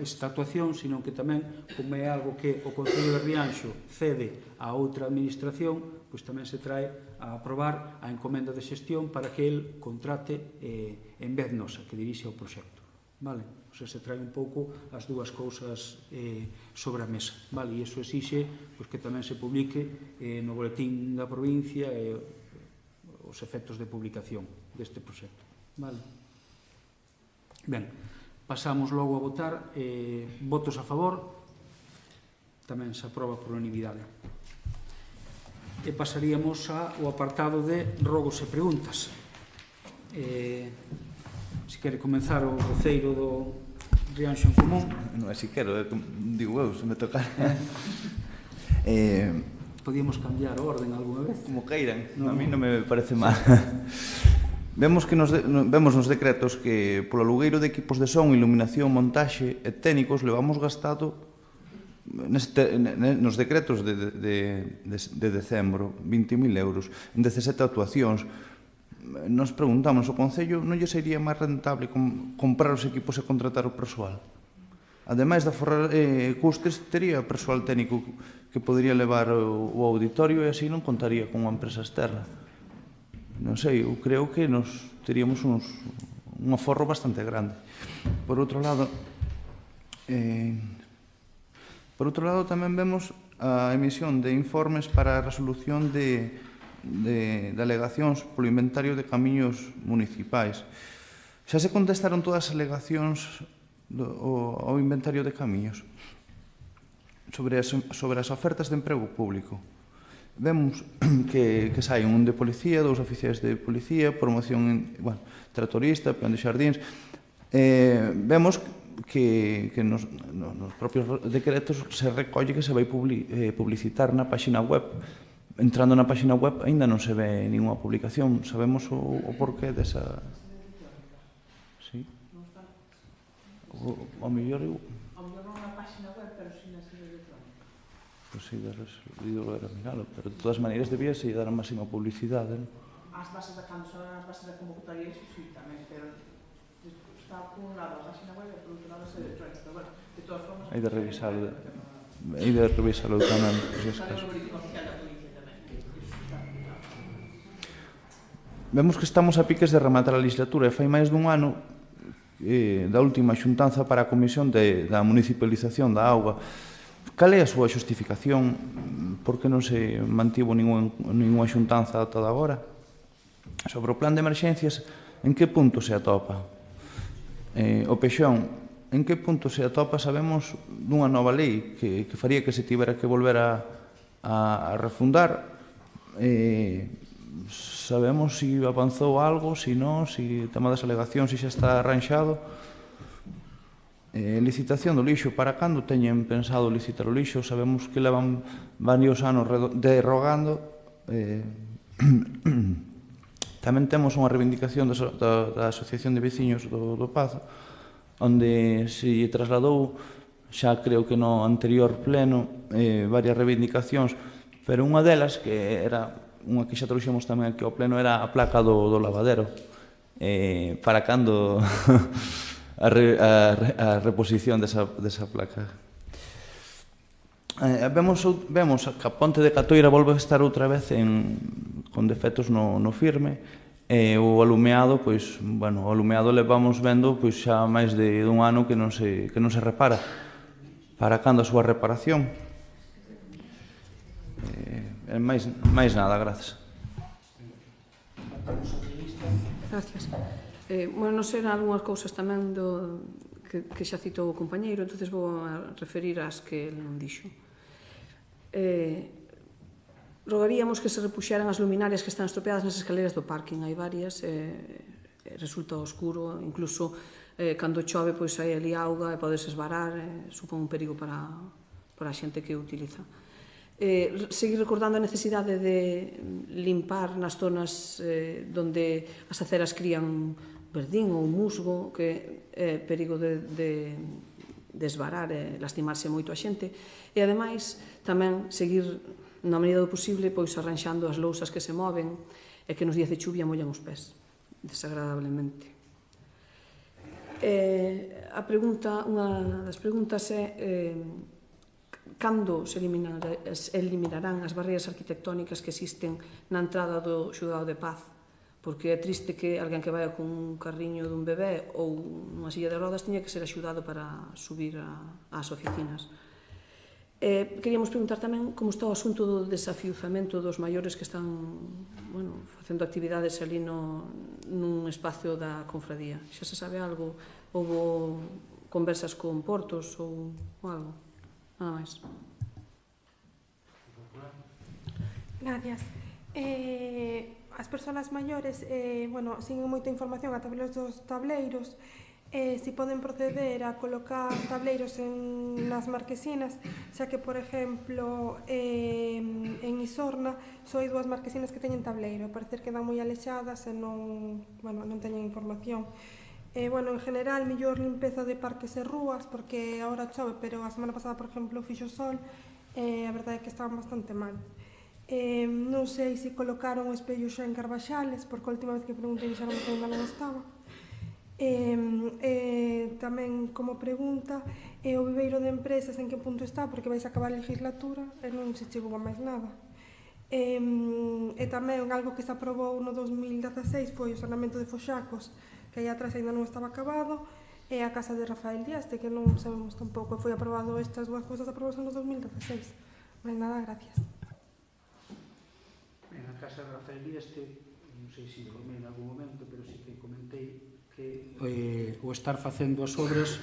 esta actuación, sino que tamén, como é algo que o Concello de Rianxo cede a outra administración, pois tamén se trae a aprobar a encomenda de xestión para que el contrate eh, en vez nosa, que dirixe o proxecto. Vale? O sea, se trae un pouco as dúas cousas eh, sobre a mesa. Vale? E iso exixe pois, que tamén se publique eh, no boletín da provincia eh, os efectos de publicación deste proxecto. Vale? Ben, Pasamos logo a votar eh, votos a favor. Tamén se aproba por unanimidade. E pasaríamos ao apartado de rogos e preguntas. Eh, se quere comenzar o voceiro do Rianxo en Común. Non é si quero, é, digo eu, se me tocar. eh, Podíamos cambiar a orden alguna vez. Como queiran, no, a mí non me parece mal. Vemos que nos de, vemos nos decretos que polo alugueiro de equipos de son, iluminación, montaxe e técnicos levamos gastado neste, nos decretos de, de, de, de decembro 20.000 euros en 17 actuacións. Nos preguntamos o Concello non lle sería máis rentable com, comprar os equipos e contratar o persoal? Ademais de aforrar eh, custes tería persoal técnico que podría levar o, o auditorio e así non contaría con unha empresa externa non sei, eu creo que nos teríamos uns, un aforro bastante grande. Por outro lado, eh, por outro lado tamén vemos a emisión de informes para a resolución de, de, de alegacións polo inventario de camiños municipais. Xa se contestaron todas as alegacións do, ao inventario de camiños sobre as, sobre as ofertas de emprego público. Vemos que, que sai un de policía, dous oficiais de policía, promoción, en, bueno, tratorista, plan de xardíns. Eh, vemos que, que nos, nos, nos propios decretos se recolle que se vai publi, eh, publicitar na páxina web. Entrando na páxina web aínda non se ve ninguna publicación. Sabemos o, o porqué desa... Sí. O, o mellor... O mellor non na páxina web, pero si na sede de Pois sí, ídolo era miralo, pero de todas maneiras debía se dar a máxima publicidade. Non? As bases da canción, as bases da convocatoria, iso sí, tamén, pero está por un lado a página web e por outro lado se Pero Bueno, de todas formas... Hai de revisalo, hai de revisalo tamén. Pois es caso. Vemos que estamos a piques de rematar a legislatura e fai máis dun ano eh, da última xuntanza para a Comisión de, da Municipalización da Auga Cal é a súa xustificación? Por que non se mantivo ningún, ninguna xuntanza ata agora? Sobre o plan de emerxencias, en que punto se atopa? Eh, o Peixón, en que punto se atopa sabemos dunha nova lei que, que faría que se tivera que volver a, a, a refundar? Eh, sabemos se si avanzou algo, se si non, se si o tema das alegacións se xa está arranxado? Eh, licitación do lixo, para cando teñen pensado licitar o lixo? Sabemos que levan varios anos derrogando. Eh, tamén temos unha reivindicación da, da, da Asociación de Veciños do, do Pazo, onde se trasladou xa creo que no anterior pleno eh, varias reivindicacións, pero unha delas que era unha que xa trouxemos tamén aquí ao pleno era a placa do, do lavadero. Eh, para cando a, re, a, a reposición desa, desa placa. Eh, vemos, vemos que a ponte de Catoira volve a estar outra vez en, con defectos no, no firme, e o alumeado, pois, bueno, o alumeado levamos vendo pois xa máis de dun ano que non se, que non se repara. Para cando a súa reparación? Eh, máis, máis nada, grazas. Gracias. Eh, bueno, non serán algunhas cousas tamén do, que, que xa citou o compañeiro, entonces vou a referir ás que el non dixo. Eh, rogaríamos que se repuxaran as luminarias que están estropeadas nas escaleras do parking, hai varias, eh, eh, resulta oscuro, incluso eh, cando chove pois hai ali auga e podes esbarar, eh, supón un perigo para, para a xente que o utiliza. Eh, seguir recordando a necesidade de limpar nas zonas eh, donde as aceras crían verdín ou musgo que é perigo de, de desbarar e lastimarse moito a xente. E ademais tamén seguir na medida do posible pois arranxando as lousas que se moven e que nos días de chuvia mollan os pés desagradablemente. Eh, a pregunta unha das preguntas é eh, cando se eliminar, eliminarán as barreiras arquitectónicas que existen na entrada do xudado de paz? porque é triste que alguén que vai con un carriño dun bebé ou unha silla de rodas teña que ser axudado para subir a, ás oficinas. Eh, queríamos preguntar tamén como está o asunto do desafiuzamento dos maiores que están bueno, facendo actividades ali no, nun espacio da confradía. Xa se sabe algo? Houbo conversas con portos ou, ou algo? Nada máis. Gracias. Eh, as persoas maiores eh, bueno, sin moita información a través dos tableiros eh, si poden proceder a colocar tableiros en nas marquesinas xa que, por exemplo, eh, en Isorna só hai dúas marquesinas que teñen tableiro parecer que dan moi alexadas e non, bueno, non teñen información Eh, bueno, en general, mellor limpeza de parques e rúas, porque agora chove, pero a semana pasada, por exemplo, fixo sol, eh, a verdade é que estaban bastante mal. Eh, non sei se colocaron o espello xa en Carvaxales, porque a última vez que preguntei xa non que ainda non estaba. Eh, eh, tamén como pregunta, é eh, o viveiro de empresas en que punto está, porque vais a acabar a legislatura e non se chegou a máis nada. E, e tamén algo que se aprobou no 2016 foi o sanamento de Foxacos, que aí atrás ainda non estaba acabado, e a casa de Rafael Díaz, de que non sabemos tampouco. Foi aprobado estas dúas cousas aprobadas no 2016. Mais nada, gracias. Casa Rafael este, non sei se informei en algún momento, pero sí que comentei que eh, o estar facendo as obras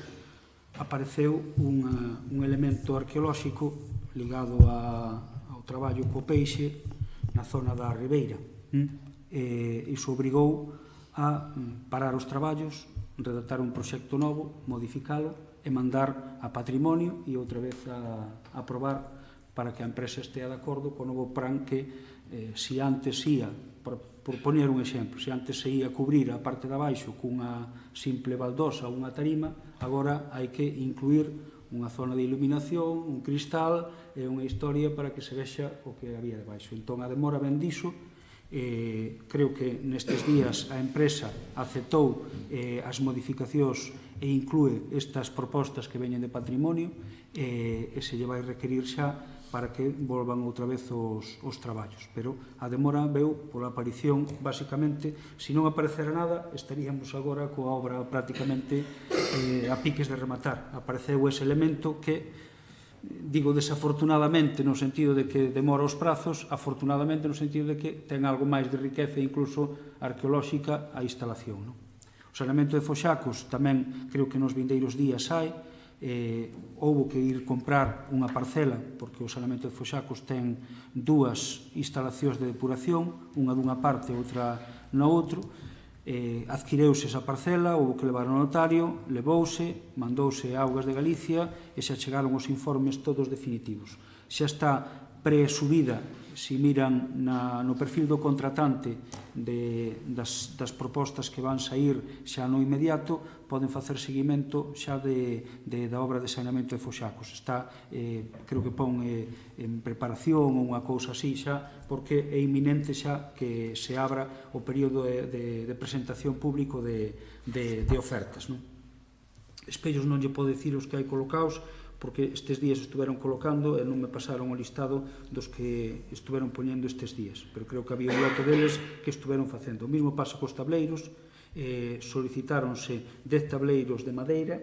apareceu unha, un elemento arqueolóxico ligado a, ao traballo co peixe na zona da Ribeira. Mm? Eh, iso obrigou a mm, parar os traballos, redactar un proxecto novo, modificalo e mandar a patrimonio e outra vez a, a aprobar para que a empresa estea de acordo co novo plan que eh, si antes ia, por, por poner un exemplo, se antes se ia cubrir a parte de abaixo cunha simple baldosa ou unha tarima, agora hai que incluir unha zona de iluminación, un cristal e unha historia para que se vexa o que había debaixo. Entón, a demora ben diso, eh, creo que nestes días a empresa aceptou eh, as modificacións e inclúe estas propostas que veñen de patrimonio eh, e se lle vai requerir xa para que volvan outra vez os, os traballos. Pero a demora veu pola aparición, basicamente, se non aparecera nada, estaríamos agora coa obra prácticamente eh, a piques de rematar. Apareceu ese elemento que digo desafortunadamente no sentido de que demora os prazos, afortunadamente no sentido de que ten algo máis de riqueza incluso arqueolóxica a instalación. Non? O saneamento de Foxacos tamén creo que nos vindeiros días hai, eh, houbo que ir comprar unha parcela porque o salamento de Foxacos ten dúas instalacións de depuración unha dunha parte e outra no outro. Eh, adquireuse esa parcela houbo que levar ao notario levouse, mandouse a Augas de Galicia e se achegaron os informes todos definitivos. Xa está presubida si miran na, no perfil do contratante de, das, das propostas que van sair xa no inmediato, poden facer seguimento xa de, de, da obra de saneamento de Foxacos. Está, eh, creo que pon eh, en preparación ou unha cousa así xa, porque é iminente xa que se abra o período de, de, de presentación público de, de, de ofertas. Non? Espellos non lle podo dicir os que hai colocados, porque estes días estuveron colocando e non me pasaron o listado dos que estuveron poñendo estes días, pero creo que había un lote deles que estuveron facendo. O mismo pasa cos tableiros, eh, solicitáronse 10 tableiros de madeira,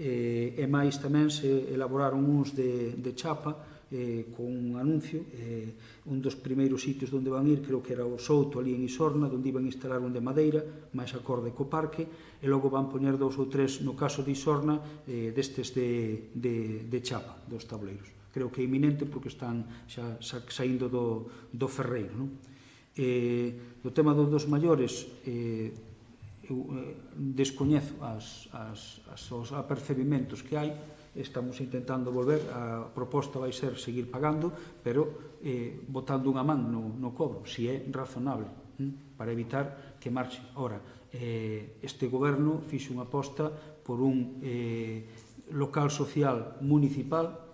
eh, e máis tamén se elaboraron uns de, de chapa, eh, con un anuncio eh, un dos primeiros sitios onde van ir creo que era o Souto ali en Isorna onde iban instalar un de madeira máis acorde co parque e logo van poñer dous ou tres no caso de Isorna eh, destes de, de, de chapa dos tableiros creo que é iminente porque están xa, xa saindo do, do ferreiro non? Eh, do tema dos dos maiores eh, eu eh, descoñezo as, as, as, os apercebimentos que hai estamos intentando volver, a proposta vai ser seguir pagando, pero eh, botando unha man no, no cobro, se si é razonable, hm? para evitar que marche. Ora, eh, este goberno fixe unha aposta por un eh, local social municipal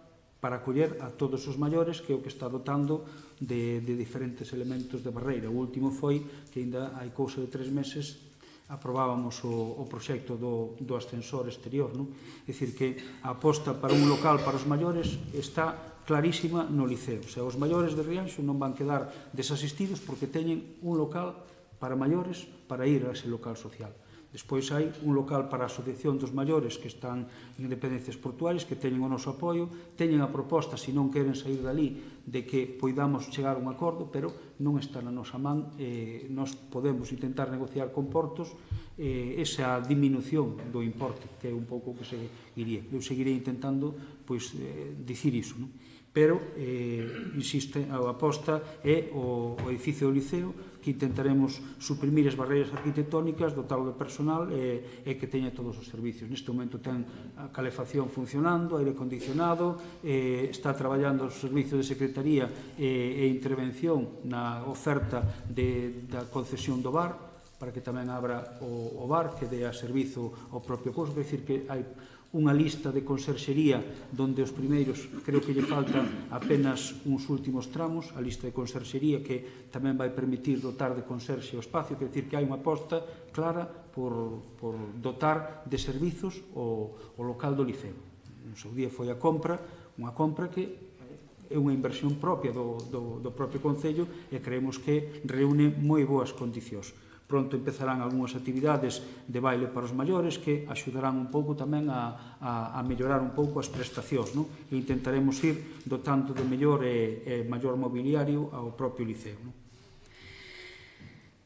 para acoller a todos os maiores que é o que está dotando de, de diferentes elementos de barreira. O último foi que ainda hai cousa de tres meses aprobábamos o, o proxecto do, do ascensor exterior. Non? É dicir, que a aposta para un local para os maiores está clarísima no liceo. O sea, os maiores de Rianxo non van quedar desasistidos porque teñen un local para maiores para ir a ese local social. Despois hai un local para a Asociación dos Maiores que están en dependencias portuarias, que teñen o noso apoio, teñen a proposta, se non queren sair dali, de que poidamos chegar a un acordo, pero non está na nosa man, eh, nós podemos intentar negociar con portos eh, esa diminución do importe, que é un pouco o que se iría. Eu seguirei intentando pois, eh, dicir iso, non? pero, eh, insiste, a aposta é o, o edificio do Liceo, que intentaremos suprimir as barreiras arquitectónicas, dotalo de personal e, e que teña todos os servicios. Neste momento ten a calefacción funcionando, aire acondicionado, e, está traballando o servicio de secretaría e, e intervención na oferta de, da concesión do bar, para que tamén abra o, o bar que dé a servizo ao propio curso, quer dicir que hai unha lista de conserxería donde os primeiros creo que lle faltan apenas uns últimos tramos, a lista de conserxería que tamén vai permitir dotar de conserxe o espacio, quer dizer que hai unha aposta clara por, por dotar de servizos o, o local do liceo. Un seu día foi a compra, unha compra que é unha inversión propia do, do, do propio Concello e creemos que reúne moi boas condicións. Pronto empezarán algunhas actividades de baile para os maiores que axudarán un pouco tamén a, a, a mellorar un pouco as prestacións. Non? E intentaremos ir dotando de mellor e, e maior mobiliario ao propio liceo. Non?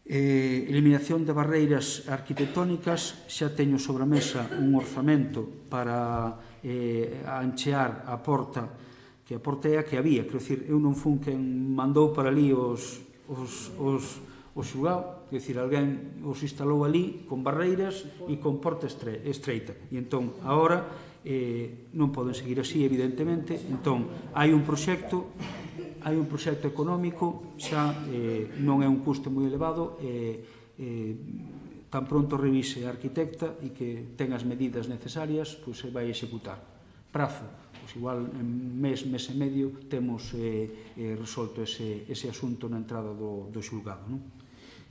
eh, eliminación de barreiras arquitectónicas, xa teño sobre a mesa un orzamento para eh, anchear a porta, que a porta é a que había, quero dicir, eu non fun quen mandou para ali os, os, os, os xulgados, é dicir, alguén os instalou ali con barreiras e con porta estreita. E entón, agora, eh, non poden seguir así, evidentemente, entón, hai un proxecto hai un proxecto económico, xa eh, non é un custo moi elevado, eh, eh, tan pronto revise a arquitecta e que ten as medidas necesarias, pois se vai executar. Prazo, pois igual en mes, mes e medio, temos eh, eh, resolto ese, ese asunto na entrada do, do xulgado. Non?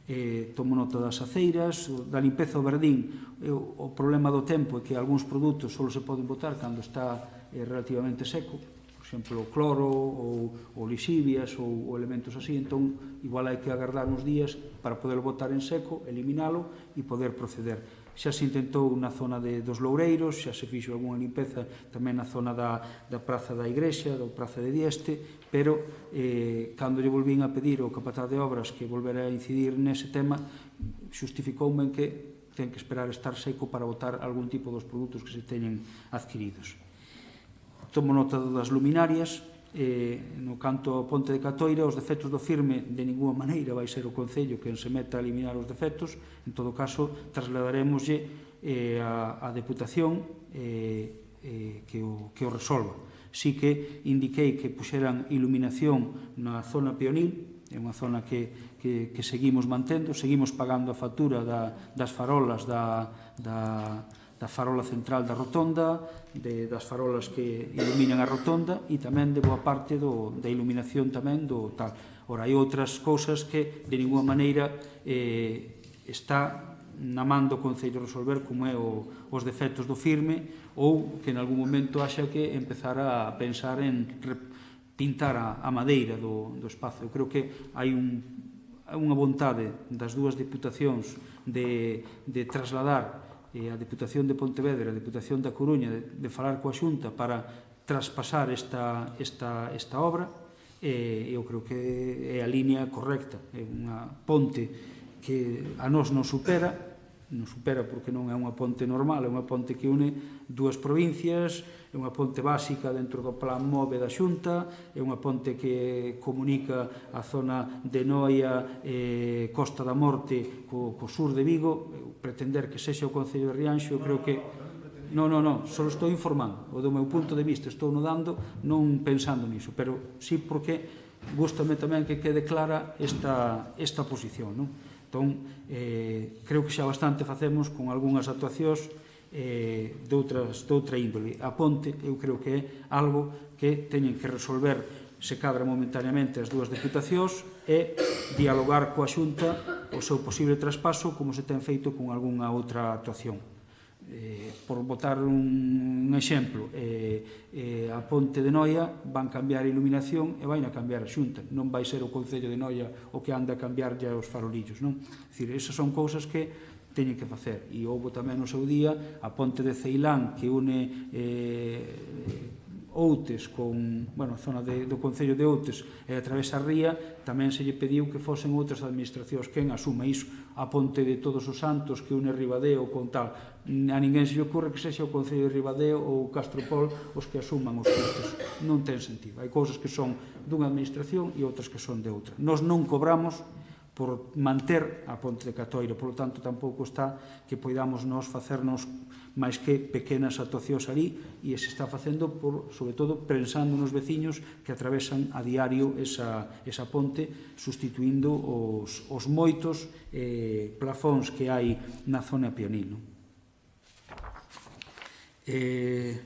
eh, tomono todas as aceiras, da limpeza eh, o verdín, eh, o problema do tempo é que algúns produtos só se poden botar cando está eh, relativamente seco, por exemplo, o cloro ou, ou lixivias ou, ou elementos así, entón igual hai que agardar uns días para poder botar en seco, eliminalo e poder proceder. Xa se intentou na zona de, dos Loureiros, xa se fixo algunha limpeza tamén na zona da, da Praza da Igrexa, da Praza de Dieste, pero eh, cando lle volvín a pedir ao capataz de obras que volvera a incidir nese tema, xustificoume en que ten que esperar estar seco para votar algún tipo dos produtos que se teñen adquiridos. Tomo nota das luminarias, eh, no canto ao Ponte de Catoira, os defectos do firme de ninguna maneira vai ser o Concello que se meta a eliminar os defectos, en todo caso trasladaremoslle eh, a, a Deputación eh, eh, que, o, que o resolva sí que indiquei que puxeran iluminación na zona peonil, é unha zona que, que, que seguimos mantendo, seguimos pagando a factura da, das farolas da, da, da farola central da rotonda, de, das farolas que iluminan a rotonda e tamén de boa parte do, da iluminación tamén do tal. Ora, hai outras cousas que de ninguna maneira eh, está na man do Concello resolver como é o, os defectos do firme ou que en algún momento haxa que empezar a pensar en pintar a, a madeira do, do espazo. Eu creo que hai un, unha vontade das dúas diputacións de, de trasladar eh, a Diputación de Pontevedra, a Diputación da Coruña, de, de falar coa Xunta para traspasar esta, esta, esta obra, eh, eu creo que é a línea correcta, é unha ponte que a nós non supera, non supera porque non é unha ponte normal, é unha ponte que une dúas provincias, é unha ponte básica dentro do plan MOVE da Xunta, é unha ponte que comunica a zona de Noia e eh, Costa da Morte co, co sur de Vigo, pretender que sexa o Concello de Rianxo, creo que... Non, non, non, só estou informando, o do meu punto de vista, estou no dando, non pensando niso, pero sí porque gustame tamén que quede clara esta, esta posición, non? Entón, eh, creo que xa bastante facemos con algunhas actuacións eh, de, outras, de outra índole. A ponte, eu creo que é algo que teñen que resolver se cadra momentaneamente as dúas deputacións e dialogar coa xunta o seu posible traspaso como se ten feito con algunha outra actuación eh, por botar un, un exemplo eh, eh, a Ponte de Noia van cambiar a iluminación e vai a cambiar a xunta non vai ser o Concello de Noia o que anda a cambiar ya os farolillos non? Decir, esas son cousas que teñen que facer e houve tamén no seu día a ponte de Ceilán que une eh, Outes con, bueno, a zona de, do Concello de Outes e a través a ría, tamén se lle pediu que fosen outras administracións quen asuma iso a ponte de todos os santos que une Ribadeo con tal. A ninguén se lle ocorre que sexa o Concello de Ribadeo ou Castropol os que asuman os custos. Non ten sentido. Hai cousas que son dunha administración e outras que son de outra. Nos non cobramos por manter a Ponte de Catoiro. Por lo tanto, tampouco está que poidamos nos facernos máis que pequenas actuacións ali e se está facendo, por, sobre todo, pensando nos veciños que atravesan a diario esa, esa ponte sustituindo os, os moitos eh, plafóns que hai na zona Pionil. Eh,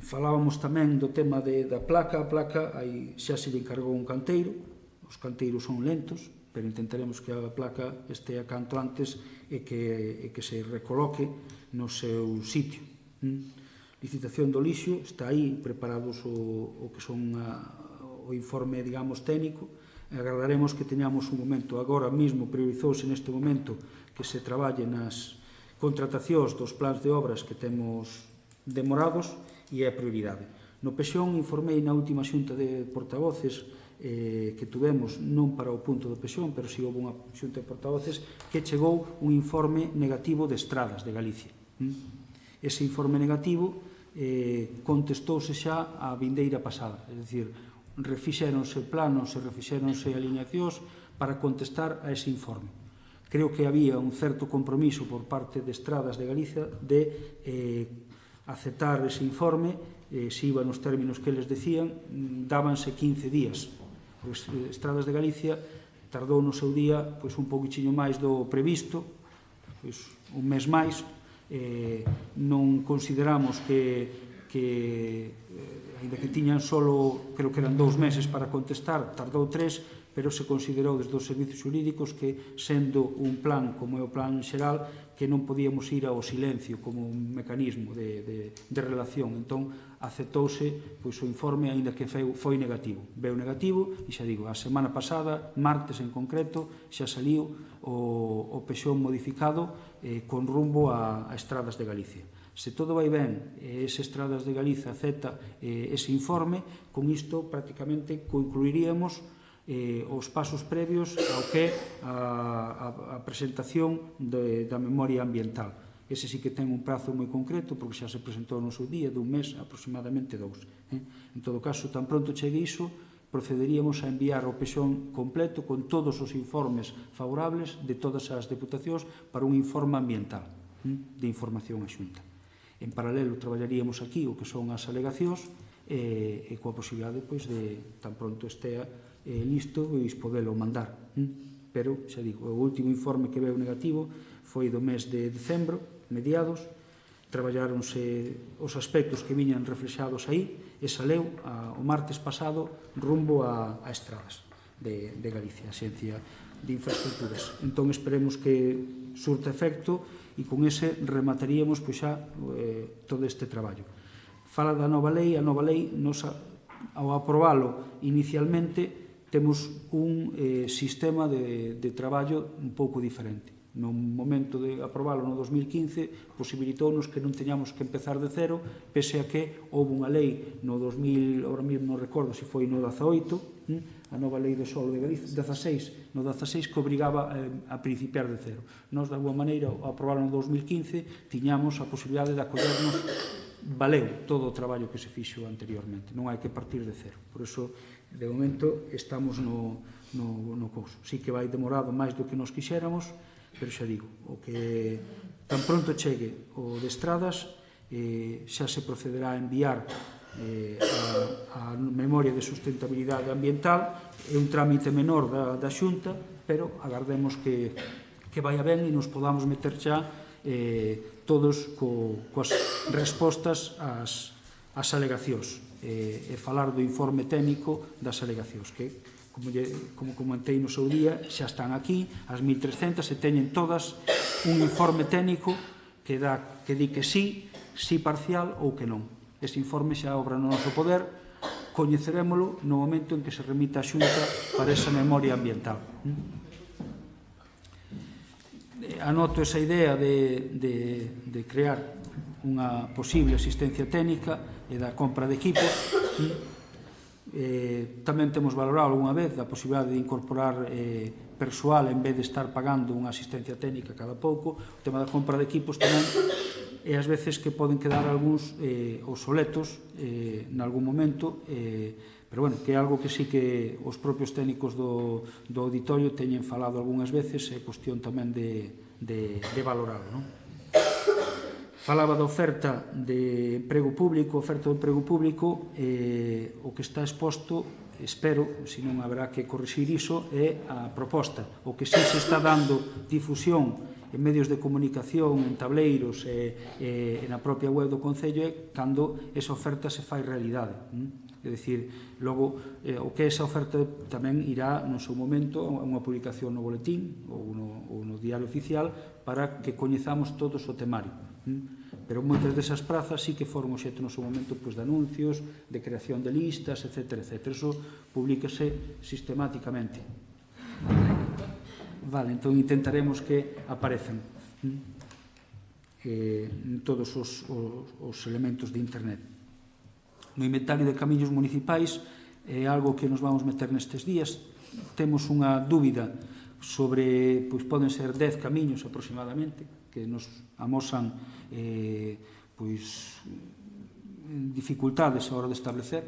falábamos tamén do tema de, da placa, a placa aí xa se lle encargou un canteiro, os canteiros son lentos, pero intentaremos que a placa estea canto antes e que, e que se recoloque no seu sitio. Hm? Licitación do lixo, está aí preparados o, o que son a, o informe, digamos, técnico, agardaremos que teñamos un momento, agora mesmo priorizouse neste momento que se traballe nas contratacións dos plans de obras que temos demorados e é a prioridade. No Pexón informei na última xunta de portavoces eh, que tuvemos non para o punto do Pexón, pero si houve unha xunta de portavoces que chegou un informe negativo de estradas de Galicia. Hm? Ese informe negativo eh, contestouse xa a vindeira pasada, é dicir, refixéronse planos e refixéronse alineacións para contestar a ese informe. Creo que había un certo compromiso por parte de Estradas de Galicia de eh, aceptar ese informe eh, se iba nos términos que les decían, mm, dábanse 15 días pois, Estradas de Galicia tardou no seu día pois, un pouquichiño máis do previsto, pois, un mes máis, eh, non consideramos que, que eh, ainda que tiñan solo, creo que eran dous meses para contestar, tardou tres, pero se considerou desde os servicios jurídicos que, sendo un plan como é o plan xeral, que non podíamos ir ao silencio como un mecanismo de, de, de relación. Entón, aceptouse pois, o informe, aínda que foi negativo. Veu negativo e xa digo, a semana pasada, martes en concreto, xa saliu o, o pexón modificado eh, con rumbo a, a estradas de Galicia. Se todo vai ben, e ese Estradas de Galicia acepta eh, ese informe, con isto prácticamente concluiríamos eh, os pasos previos ao que a, a, a presentación de, da memoria ambiental. Ese sí que ten un prazo moi concreto, porque xa se presentou no seu día, dun mes, aproximadamente dous. Eh? En todo caso, tan pronto chegue iso, procederíamos a enviar o pexón completo con todos os informes favorables de todas as deputacións para un informe ambiental eh? de información a xunta. En paralelo, traballaríamos aquí o que son as alegacións e, e coa posibilidade pois, de tan pronto estea eh, listo e podelo mandar. Eh? Pero, xa digo, o último informe que veo negativo foi do mes de decembro, mediados, traballáronse os aspectos que viñan reflexados aí e saleu a, o martes pasado rumbo a, a estradas de, de Galicia, a Xencia de Infraestructuras. Entón esperemos que surta efecto e con ese remataríamos pois, xa eh, todo este traballo. Fala da nova lei, a nova lei nos, ao aprobalo inicialmente temos un eh, sistema de, de traballo un pouco diferente no momento de aprobalo no 2015 posibilitounos que non teñamos que empezar de cero pese a que houve unha lei no 2000, ahora mesmo non recordo se foi no 18 hm, a nova lei do solo de Galicia 16, no 16 que obrigaba eh, a principiar de cero. Nos de alguma maneira o aprobaron no 2015 tiñamos a posibilidade de acollernos valeu todo o traballo que se fixo anteriormente. Non hai que partir de cero. Por iso de momento estamos no, no, no couso. si que vai demorado máis do que nos quixéramos pero xa digo, o que tan pronto chegue o de estradas, eh, xa se procederá a enviar eh, a, a memoria de sustentabilidade ambiental, é un trámite menor da, da xunta, pero agardemos que, que vai ben e nos podamos meter xa eh, todos co, coas respostas ás, ás alegacións eh, e falar do informe técnico das alegacións, que como, lle, como comentei no seu día, xa están aquí, as 1.300, e teñen todas un informe técnico que, dá, que di que sí, sí parcial ou que non. Ese informe xa obra no noso poder, coñecerémolo no momento en que se remita a xunta para esa memoria ambiental. Eh, anoto esa idea de, de, de crear unha posible asistencia técnica e da compra de equipos eh, Eh, tamén temos valorado algunha vez a posibilidade de incorporar eh, persoal en vez de estar pagando unha asistencia técnica cada pouco. O tema da compra de equipos tamén e ás veces que poden quedar algúns eh, obsoletos eh, nalgún momento, eh, pero bueno, que é algo que sí que os propios técnicos do, do auditorio teñen falado algunhas veces, é cuestión tamén de, de, de valorarlo. Non? Falaba da oferta de emprego público, oferta de emprego público, eh, o que está exposto, espero, se non haberá que corrixir iso, é a proposta. O que sí se está dando difusión en medios de comunicación, en tableiros, e, eh, eh, na propia web do Concello, é cando esa oferta se fai realidade. Hm? É dicir, logo, eh, o que esa oferta tamén irá no seu momento a unha publicación no boletín ou no, ou no diario oficial para que coñezamos todos o temario Hm? Pero moitas desas prazas sí que foron xeto no seu momento pois, de anuncios, de creación de listas, etc. etc. Eso publícase sistemáticamente. Vale, entón intentaremos que aparezan hm? eh, todos os, os, os elementos de internet. No inventario de camiños municipais é eh, algo que nos vamos meter nestes días. Temos unha dúbida sobre, pois poden ser 10 camiños aproximadamente, que nos amosan eh, pois, dificultades a hora de establecer,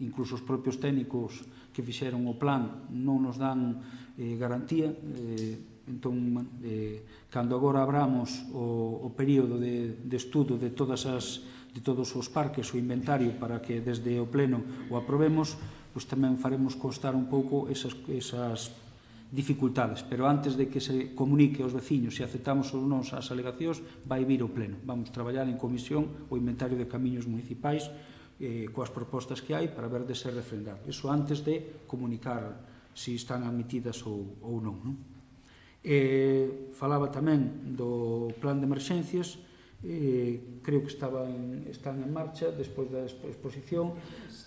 incluso os propios técnicos que fixeron o plan non nos dan eh, garantía, eh, entón, eh, cando agora abramos o, o período de, de estudo de, todas as, de todos os parques, o inventario, para que desde o pleno o aprobemos, pois tamén faremos constar un pouco esas, esas dificultades, pero antes de que se comunique aos veciños se aceptamos ou non as alegacións, vai vir o pleno. Vamos traballar en comisión o inventario de camiños municipais eh, coas propostas que hai para ver de ser refrendado. Eso antes de comunicar se si están admitidas ou, ou non. non? Eh, falaba tamén do plan de emerxencias, eh, creo que estaba en, están en marcha despois da exposición.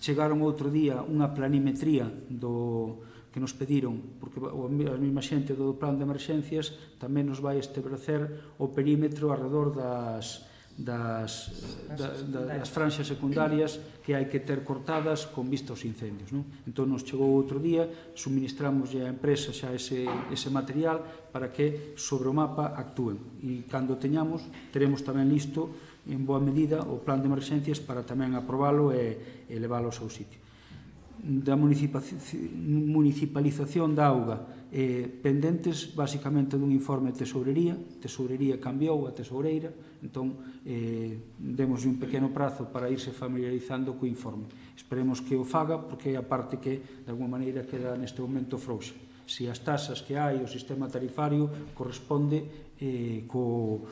Chegaron outro día unha planimetría do, que nos pediron, porque a mesma xente do plan de emerxencias tamén nos vai establecer o perímetro alrededor das, das, da, da, das franxas secundarias que hai que ter cortadas con vista aos incendios. Non? Entón nos chegou outro día, suministramos a empresa xa ese, ese material para que sobre o mapa actúen. E cando teñamos, teremos tamén listo en boa medida o plan de emerxencias para tamén aprobalo e, e leválo ao seu sitio da municipalización da auga eh, pendentes basicamente dun informe de tesourería tesourería cambiou a tesoureira entón eh, demos un pequeno prazo para irse familiarizando co informe. Esperemos que o faga porque é a parte que de alguma maneira queda neste momento frouxa. Se as tasas que hai o sistema tarifario corresponde eh, co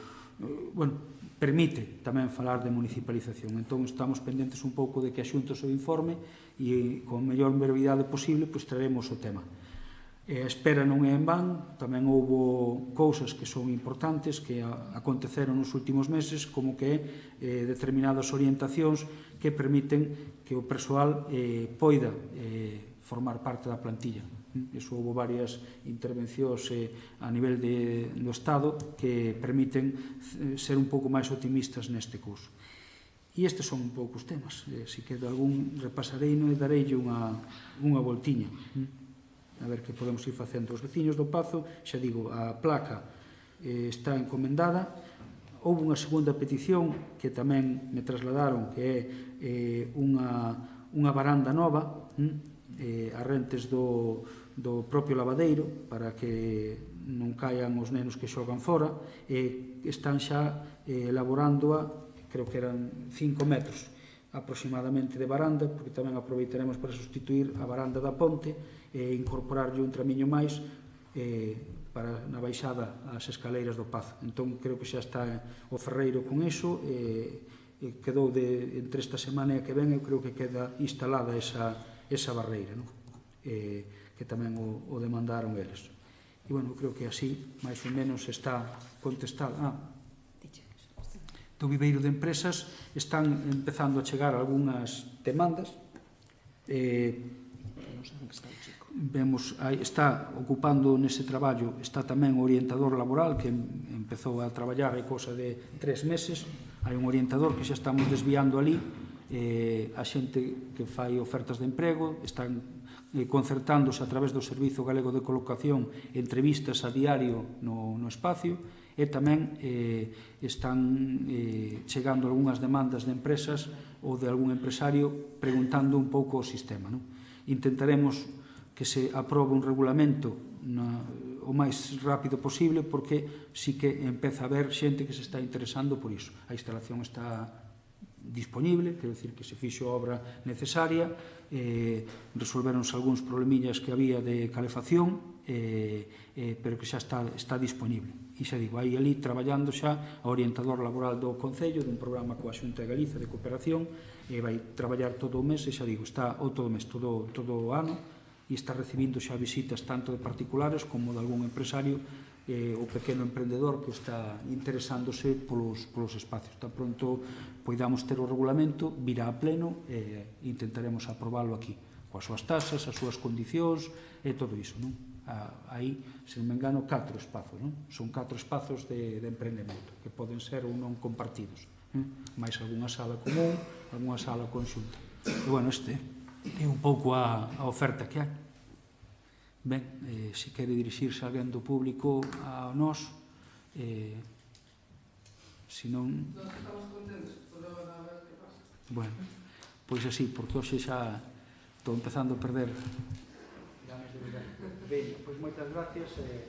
bueno, permite tamén falar de municipalización. Entón, estamos pendentes un pouco de que axunto o informe e, con a mellor brevidade posible, pois traeremos o tema. E a espera non é en van, tamén houbo cousas que son importantes que aconteceron nos últimos meses, como que eh, determinadas orientacións que permiten que o persoal eh, poida eh, formar parte da plantilla. Iso houve varias intervencións eh, a nivel de, do Estado que permiten eh, ser un pouco máis optimistas neste curso. E estes son un pouco os temas. Eh, se quedo algún, repasarei e darei unha, unha voltiña. Hm? A ver que podemos ir facendo. Os veciños do Pazo, xa digo, a placa eh, está encomendada. Houve unha segunda petición que tamén me trasladaron, que é eh, unha, unha baranda nova, hm? eh, a rentes do, do propio lavadeiro para que non caian os nenos que xogan fora e están xa eh, elaborándoa, creo que eran 5 metros aproximadamente de baranda, porque tamén aproveitaremos para sustituir a baranda da ponte e incorporarlle un tramiño máis eh, para na baixada ás escaleiras do Paz. Entón, creo que xa está o Ferreiro con iso, e quedou de, entre esta semana e a que ven, eu creo que queda instalada esa, esa barreira. Non? Eh, que tamén o, o demandaron eles. E, bueno, creo que así, máis ou menos, está contestado. Ah, do viveiro de empresas están empezando a chegar algunhas demandas. Eh, vemos, aí está ocupando nese traballo, está tamén o orientador laboral que empezou a traballar hai cosa de tres meses. Hai un orientador que xa estamos desviando ali, eh, a xente que fai ofertas de emprego, están Eh, concertándose a través do Servizo Galego de Colocación entrevistas a diario no, no espacio e tamén eh, están eh, chegando algunhas demandas de empresas ou de algún empresario preguntando un pouco o sistema. Non? Intentaremos que se aprobe un regulamento na, o máis rápido posible porque sí que empeza a haber xente que se está interesando por iso. A instalación está disponible, quero dicir que se fixo a obra necesaria, eh, resolveronse algúns problemillas que había de calefacción, eh, eh, pero que xa está, está disponible. E xa digo, aí ali traballando xa a orientador laboral do Concello, dun programa coa Xunta de Galiza de cooperación, e eh, vai traballar todo o mes, e xa digo, está ou todo o mes, todo, todo o ano, e está recibindo xa visitas tanto de particulares como de algún empresario eh, o pequeno emprendedor que está interesándose polos, polos espacios. Tan pronto poidamos ter o regulamento, virá a pleno e eh, intentaremos aprobalo aquí, coas súas tasas, as súas condicións e todo iso. Non? A, aí, se non me engano, catro espazos. Non? Son catro espazos de, de emprendemento que poden ser ou non compartidos. Eh? Mais algunha sala común, algunha sala conxunta. E, bueno, este é un pouco a, a oferta que hai. Ben, eh, se quere dirixirse alguén do público a nós, eh, se non... Nos estamos contentos, podemos a ver que pasa. Bueno, pois así, porque hoxe xa estou empezando a perder. Ben, pois moitas gracias. Eh,